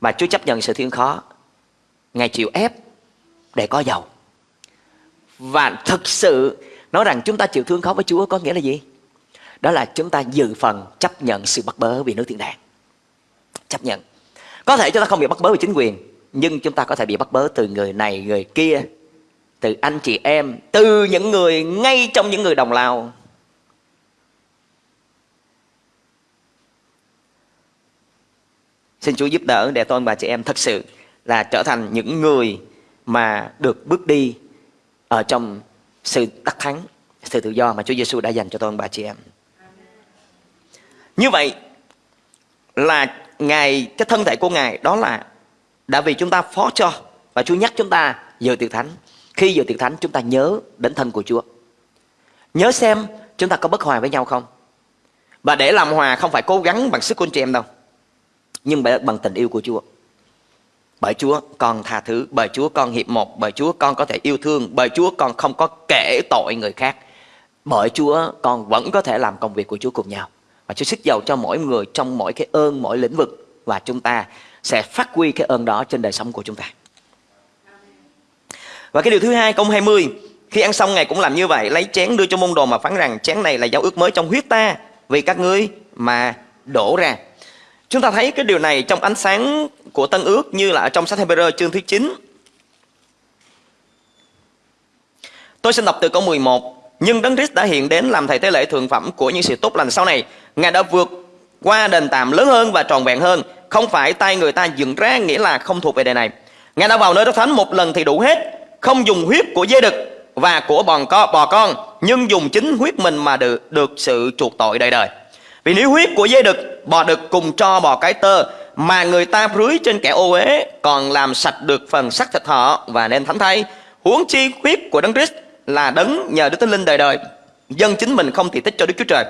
Speaker 2: Mà Chúa chấp nhận sự thiên khó. Ngài chịu ép để có giàu. Và thực sự nói rằng chúng ta chịu thương khó với Chúa có nghĩa là gì? Đó là chúng ta dự phần chấp nhận sự bắt bớ vì nước thiên đàng. Chấp nhận. Có thể chúng ta không bị bắt bớ vì chính quyền, nhưng chúng ta có thể bị bắt bớ từ người này, người kia, từ anh chị em, từ những người ngay trong những người đồng lao. Xin Chúa giúp đỡ để tôi bà chị em thật sự là trở thành những người mà được bước đi ở trong sự đắc thắng, sự tự do mà Chúa Giêsu đã dành cho tôi bà chị em. Như vậy là Ngài, cái thân thể của Ngài đó là đã vì chúng ta phó cho và Chúa nhắc chúng ta giờ tiệc thánh. Khi giờ tiệc thánh chúng ta nhớ đến thân của Chúa. Nhớ xem chúng ta có bất hòa với nhau không? Và để làm hòa không phải cố gắng bằng sức của anh chị em đâu. Nhưng bằng tình yêu của Chúa. Bởi Chúa con tha thứ, bởi Chúa con hiệp một, bởi Chúa con có thể yêu thương, bởi Chúa con không có kể tội người khác. Bởi Chúa con vẫn có thể làm công việc của Chúa cùng nhau. Và Chúa sức giàu cho mỗi người trong mỗi cái ơn, mỗi lĩnh vực và chúng ta sẽ phát huy cái ơn đó trên đời sống của chúng ta. Và cái điều thứ hai câu 20 Khi ăn xong Ngài cũng làm như vậy Lấy chén đưa cho môn đồ mà phán rằng Chén này là giao ước mới trong huyết ta Vì các ngươi mà đổ ra Chúng ta thấy cái điều này trong ánh sáng của Tân ước Như là ở trong sách Hebrew chương thứ 9 Tôi xin đọc từ câu 11 Nhưng Đấng Christ đã hiện đến làm thầy tế lễ thượng phẩm của những sự tốt lành sau này. Ngài đã vượt qua đền tạm lớn hơn và tròn vẹn hơn. Không phải tay người ta dựng ra nghĩa là không thuộc về đời này. Ngài đã vào nơi đất thánh một lần thì đủ hết. Không dùng huyết của dê đực và của bò con, bò con Nhưng dùng chính huyết mình mà được, được sự chuộc tội đời đời. Vì nếu huyết của dê đực, bò đực cùng cho bò cái tơ Mà người ta rưới trên kẻ ô uế Còn làm sạch được phần sắc thịt họ và nên thánh thay Huống chi huyết của Đấng Christ là đấng nhờ Đức Thánh Linh đời đời Dân chính mình không thì tích cho Đức Chúa Trời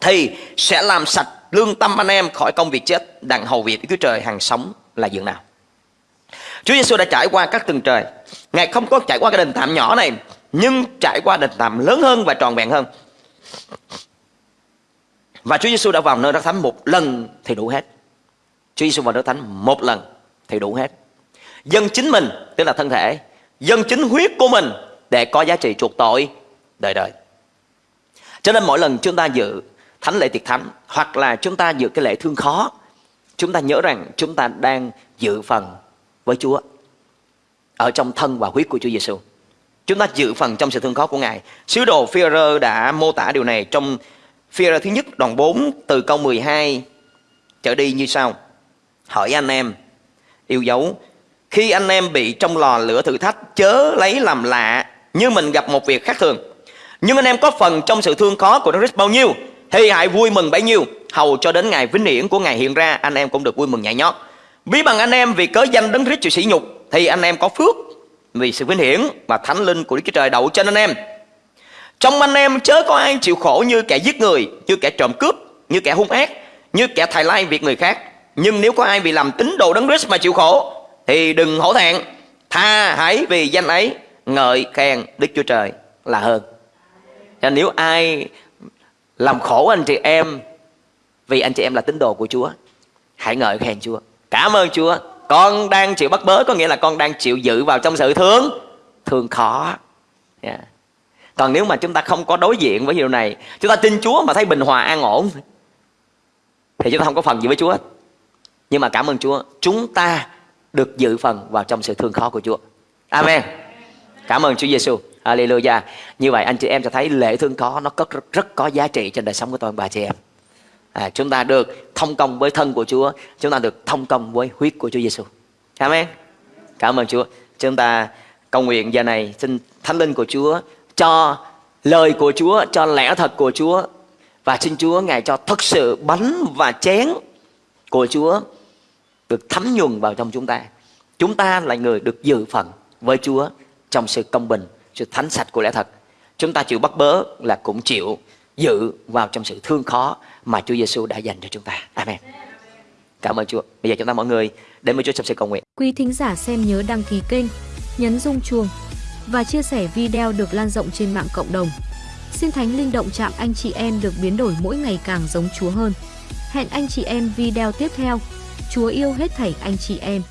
Speaker 2: thì sẽ làm sạch lương tâm anh em khỏi công việc chết đặng hầu việc Chúa Trời hàng sống là dường nào. Chúa Giêsu đã trải qua các tầng trời. Ngài không có trải qua cái đền tạm nhỏ này, nhưng trải qua đền tạm lớn hơn và tròn vẹn hơn. Và Chúa Giêsu đã vào nơi đất thánh một lần thì đủ hết. Chúa Giêsu vào đất thánh một lần thì đủ hết. Dân chính mình, tức là thân thể, dân chính huyết của mình để có giá trị chuộc tội đời đời. Cho nên mỗi lần chúng ta dự thánh lễ tiệc thánh hoặc là chúng ta dự cái lễ thương khó chúng ta nhớ rằng chúng ta đang dự phần với Chúa ở trong thân và huyết của Chúa Giêsu. Chúng ta dự phần trong sự thương khó của Ngài. Sứ đồ phi đã mô tả điều này trong Phía ra thứ nhất, đoạn 4 từ câu 12 trở đi như sau. Hỏi anh em, yêu dấu, khi anh em bị trong lò lửa thử thách, chớ lấy làm lạ, như mình gặp một việc khác thường. Nhưng anh em có phần trong sự thương khó của Đức Christ bao nhiêu, thì hãy vui mừng bấy nhiêu hầu cho đến ngày vinh hiển của ngày hiện ra, anh em cũng được vui mừng nhảy nhót ví bằng anh em vì cớ danh đấng Christ chịu sỉ nhục, thì anh em có phước vì sự vinh hiển và thánh linh của Đức Chúa Trời đậu trên anh em trong anh em chớ có ai chịu khổ như kẻ giết người, như kẻ trộm cướp, như kẻ hung ác, như kẻ thầy lai việc người khác. Nhưng nếu có ai bị làm tín đồ đấng Christ mà chịu khổ, thì đừng hổ thẹn. Tha hãy vì danh ấy, ngợi khen Đức Chúa Trời là hơn. Cho nếu ai làm khổ anh chị em vì anh chị em là tín đồ của Chúa, hãy ngợi khen Chúa. Cảm ơn Chúa. Con đang chịu bắt bớ có nghĩa là con đang chịu dự vào trong sự thương. Thương khó. Yeah còn nếu mà chúng ta không có đối diện với điều này chúng ta tin Chúa mà thấy bình hòa an ổn thì chúng ta không có phần gì với Chúa nhưng mà cảm ơn Chúa chúng ta được dự phần vào trong sự thương khó của Chúa Amen cảm ơn Chúa Giêsu Hallelujah. Như vậy anh chị em sẽ thấy lễ thương khó nó có rất, rất có giá trị trên đời sống của tôi bà chị em. À, chúng ta được thông công với thân của Chúa, chúng ta được thông công với huyết của Chúa Giêsu. Amen. Cảm ơn Chúa. Chúng ta cầu nguyện giờ này xin Thánh Linh của Chúa cho lời của Chúa, cho lẽ thật của Chúa và xin Chúa ngài cho thật sự bánh và chén của Chúa được thấm nhuần vào trong chúng ta. Chúng ta là người được dự phần với Chúa trong sự công bình sự thánh sạch của lẽ thật chúng ta chịu bắt bớ là cũng chịu dự vào trong sự thương khó mà Chúa Giêsu đã dành cho chúng ta. Amen. Cảm ơn Chúa. Bây giờ chúng ta mọi người đến với Chúa trong sự cầu nguyện.
Speaker 3: Quý thính giả xem nhớ đăng ký kênh, nhấn rung chuông và chia sẻ video được lan rộng trên mạng cộng đồng. Xin Thánh Linh động chạm anh chị em được biến đổi mỗi ngày càng giống Chúa hơn. Hẹn anh chị em video tiếp theo. Chúa yêu hết thảy anh chị em.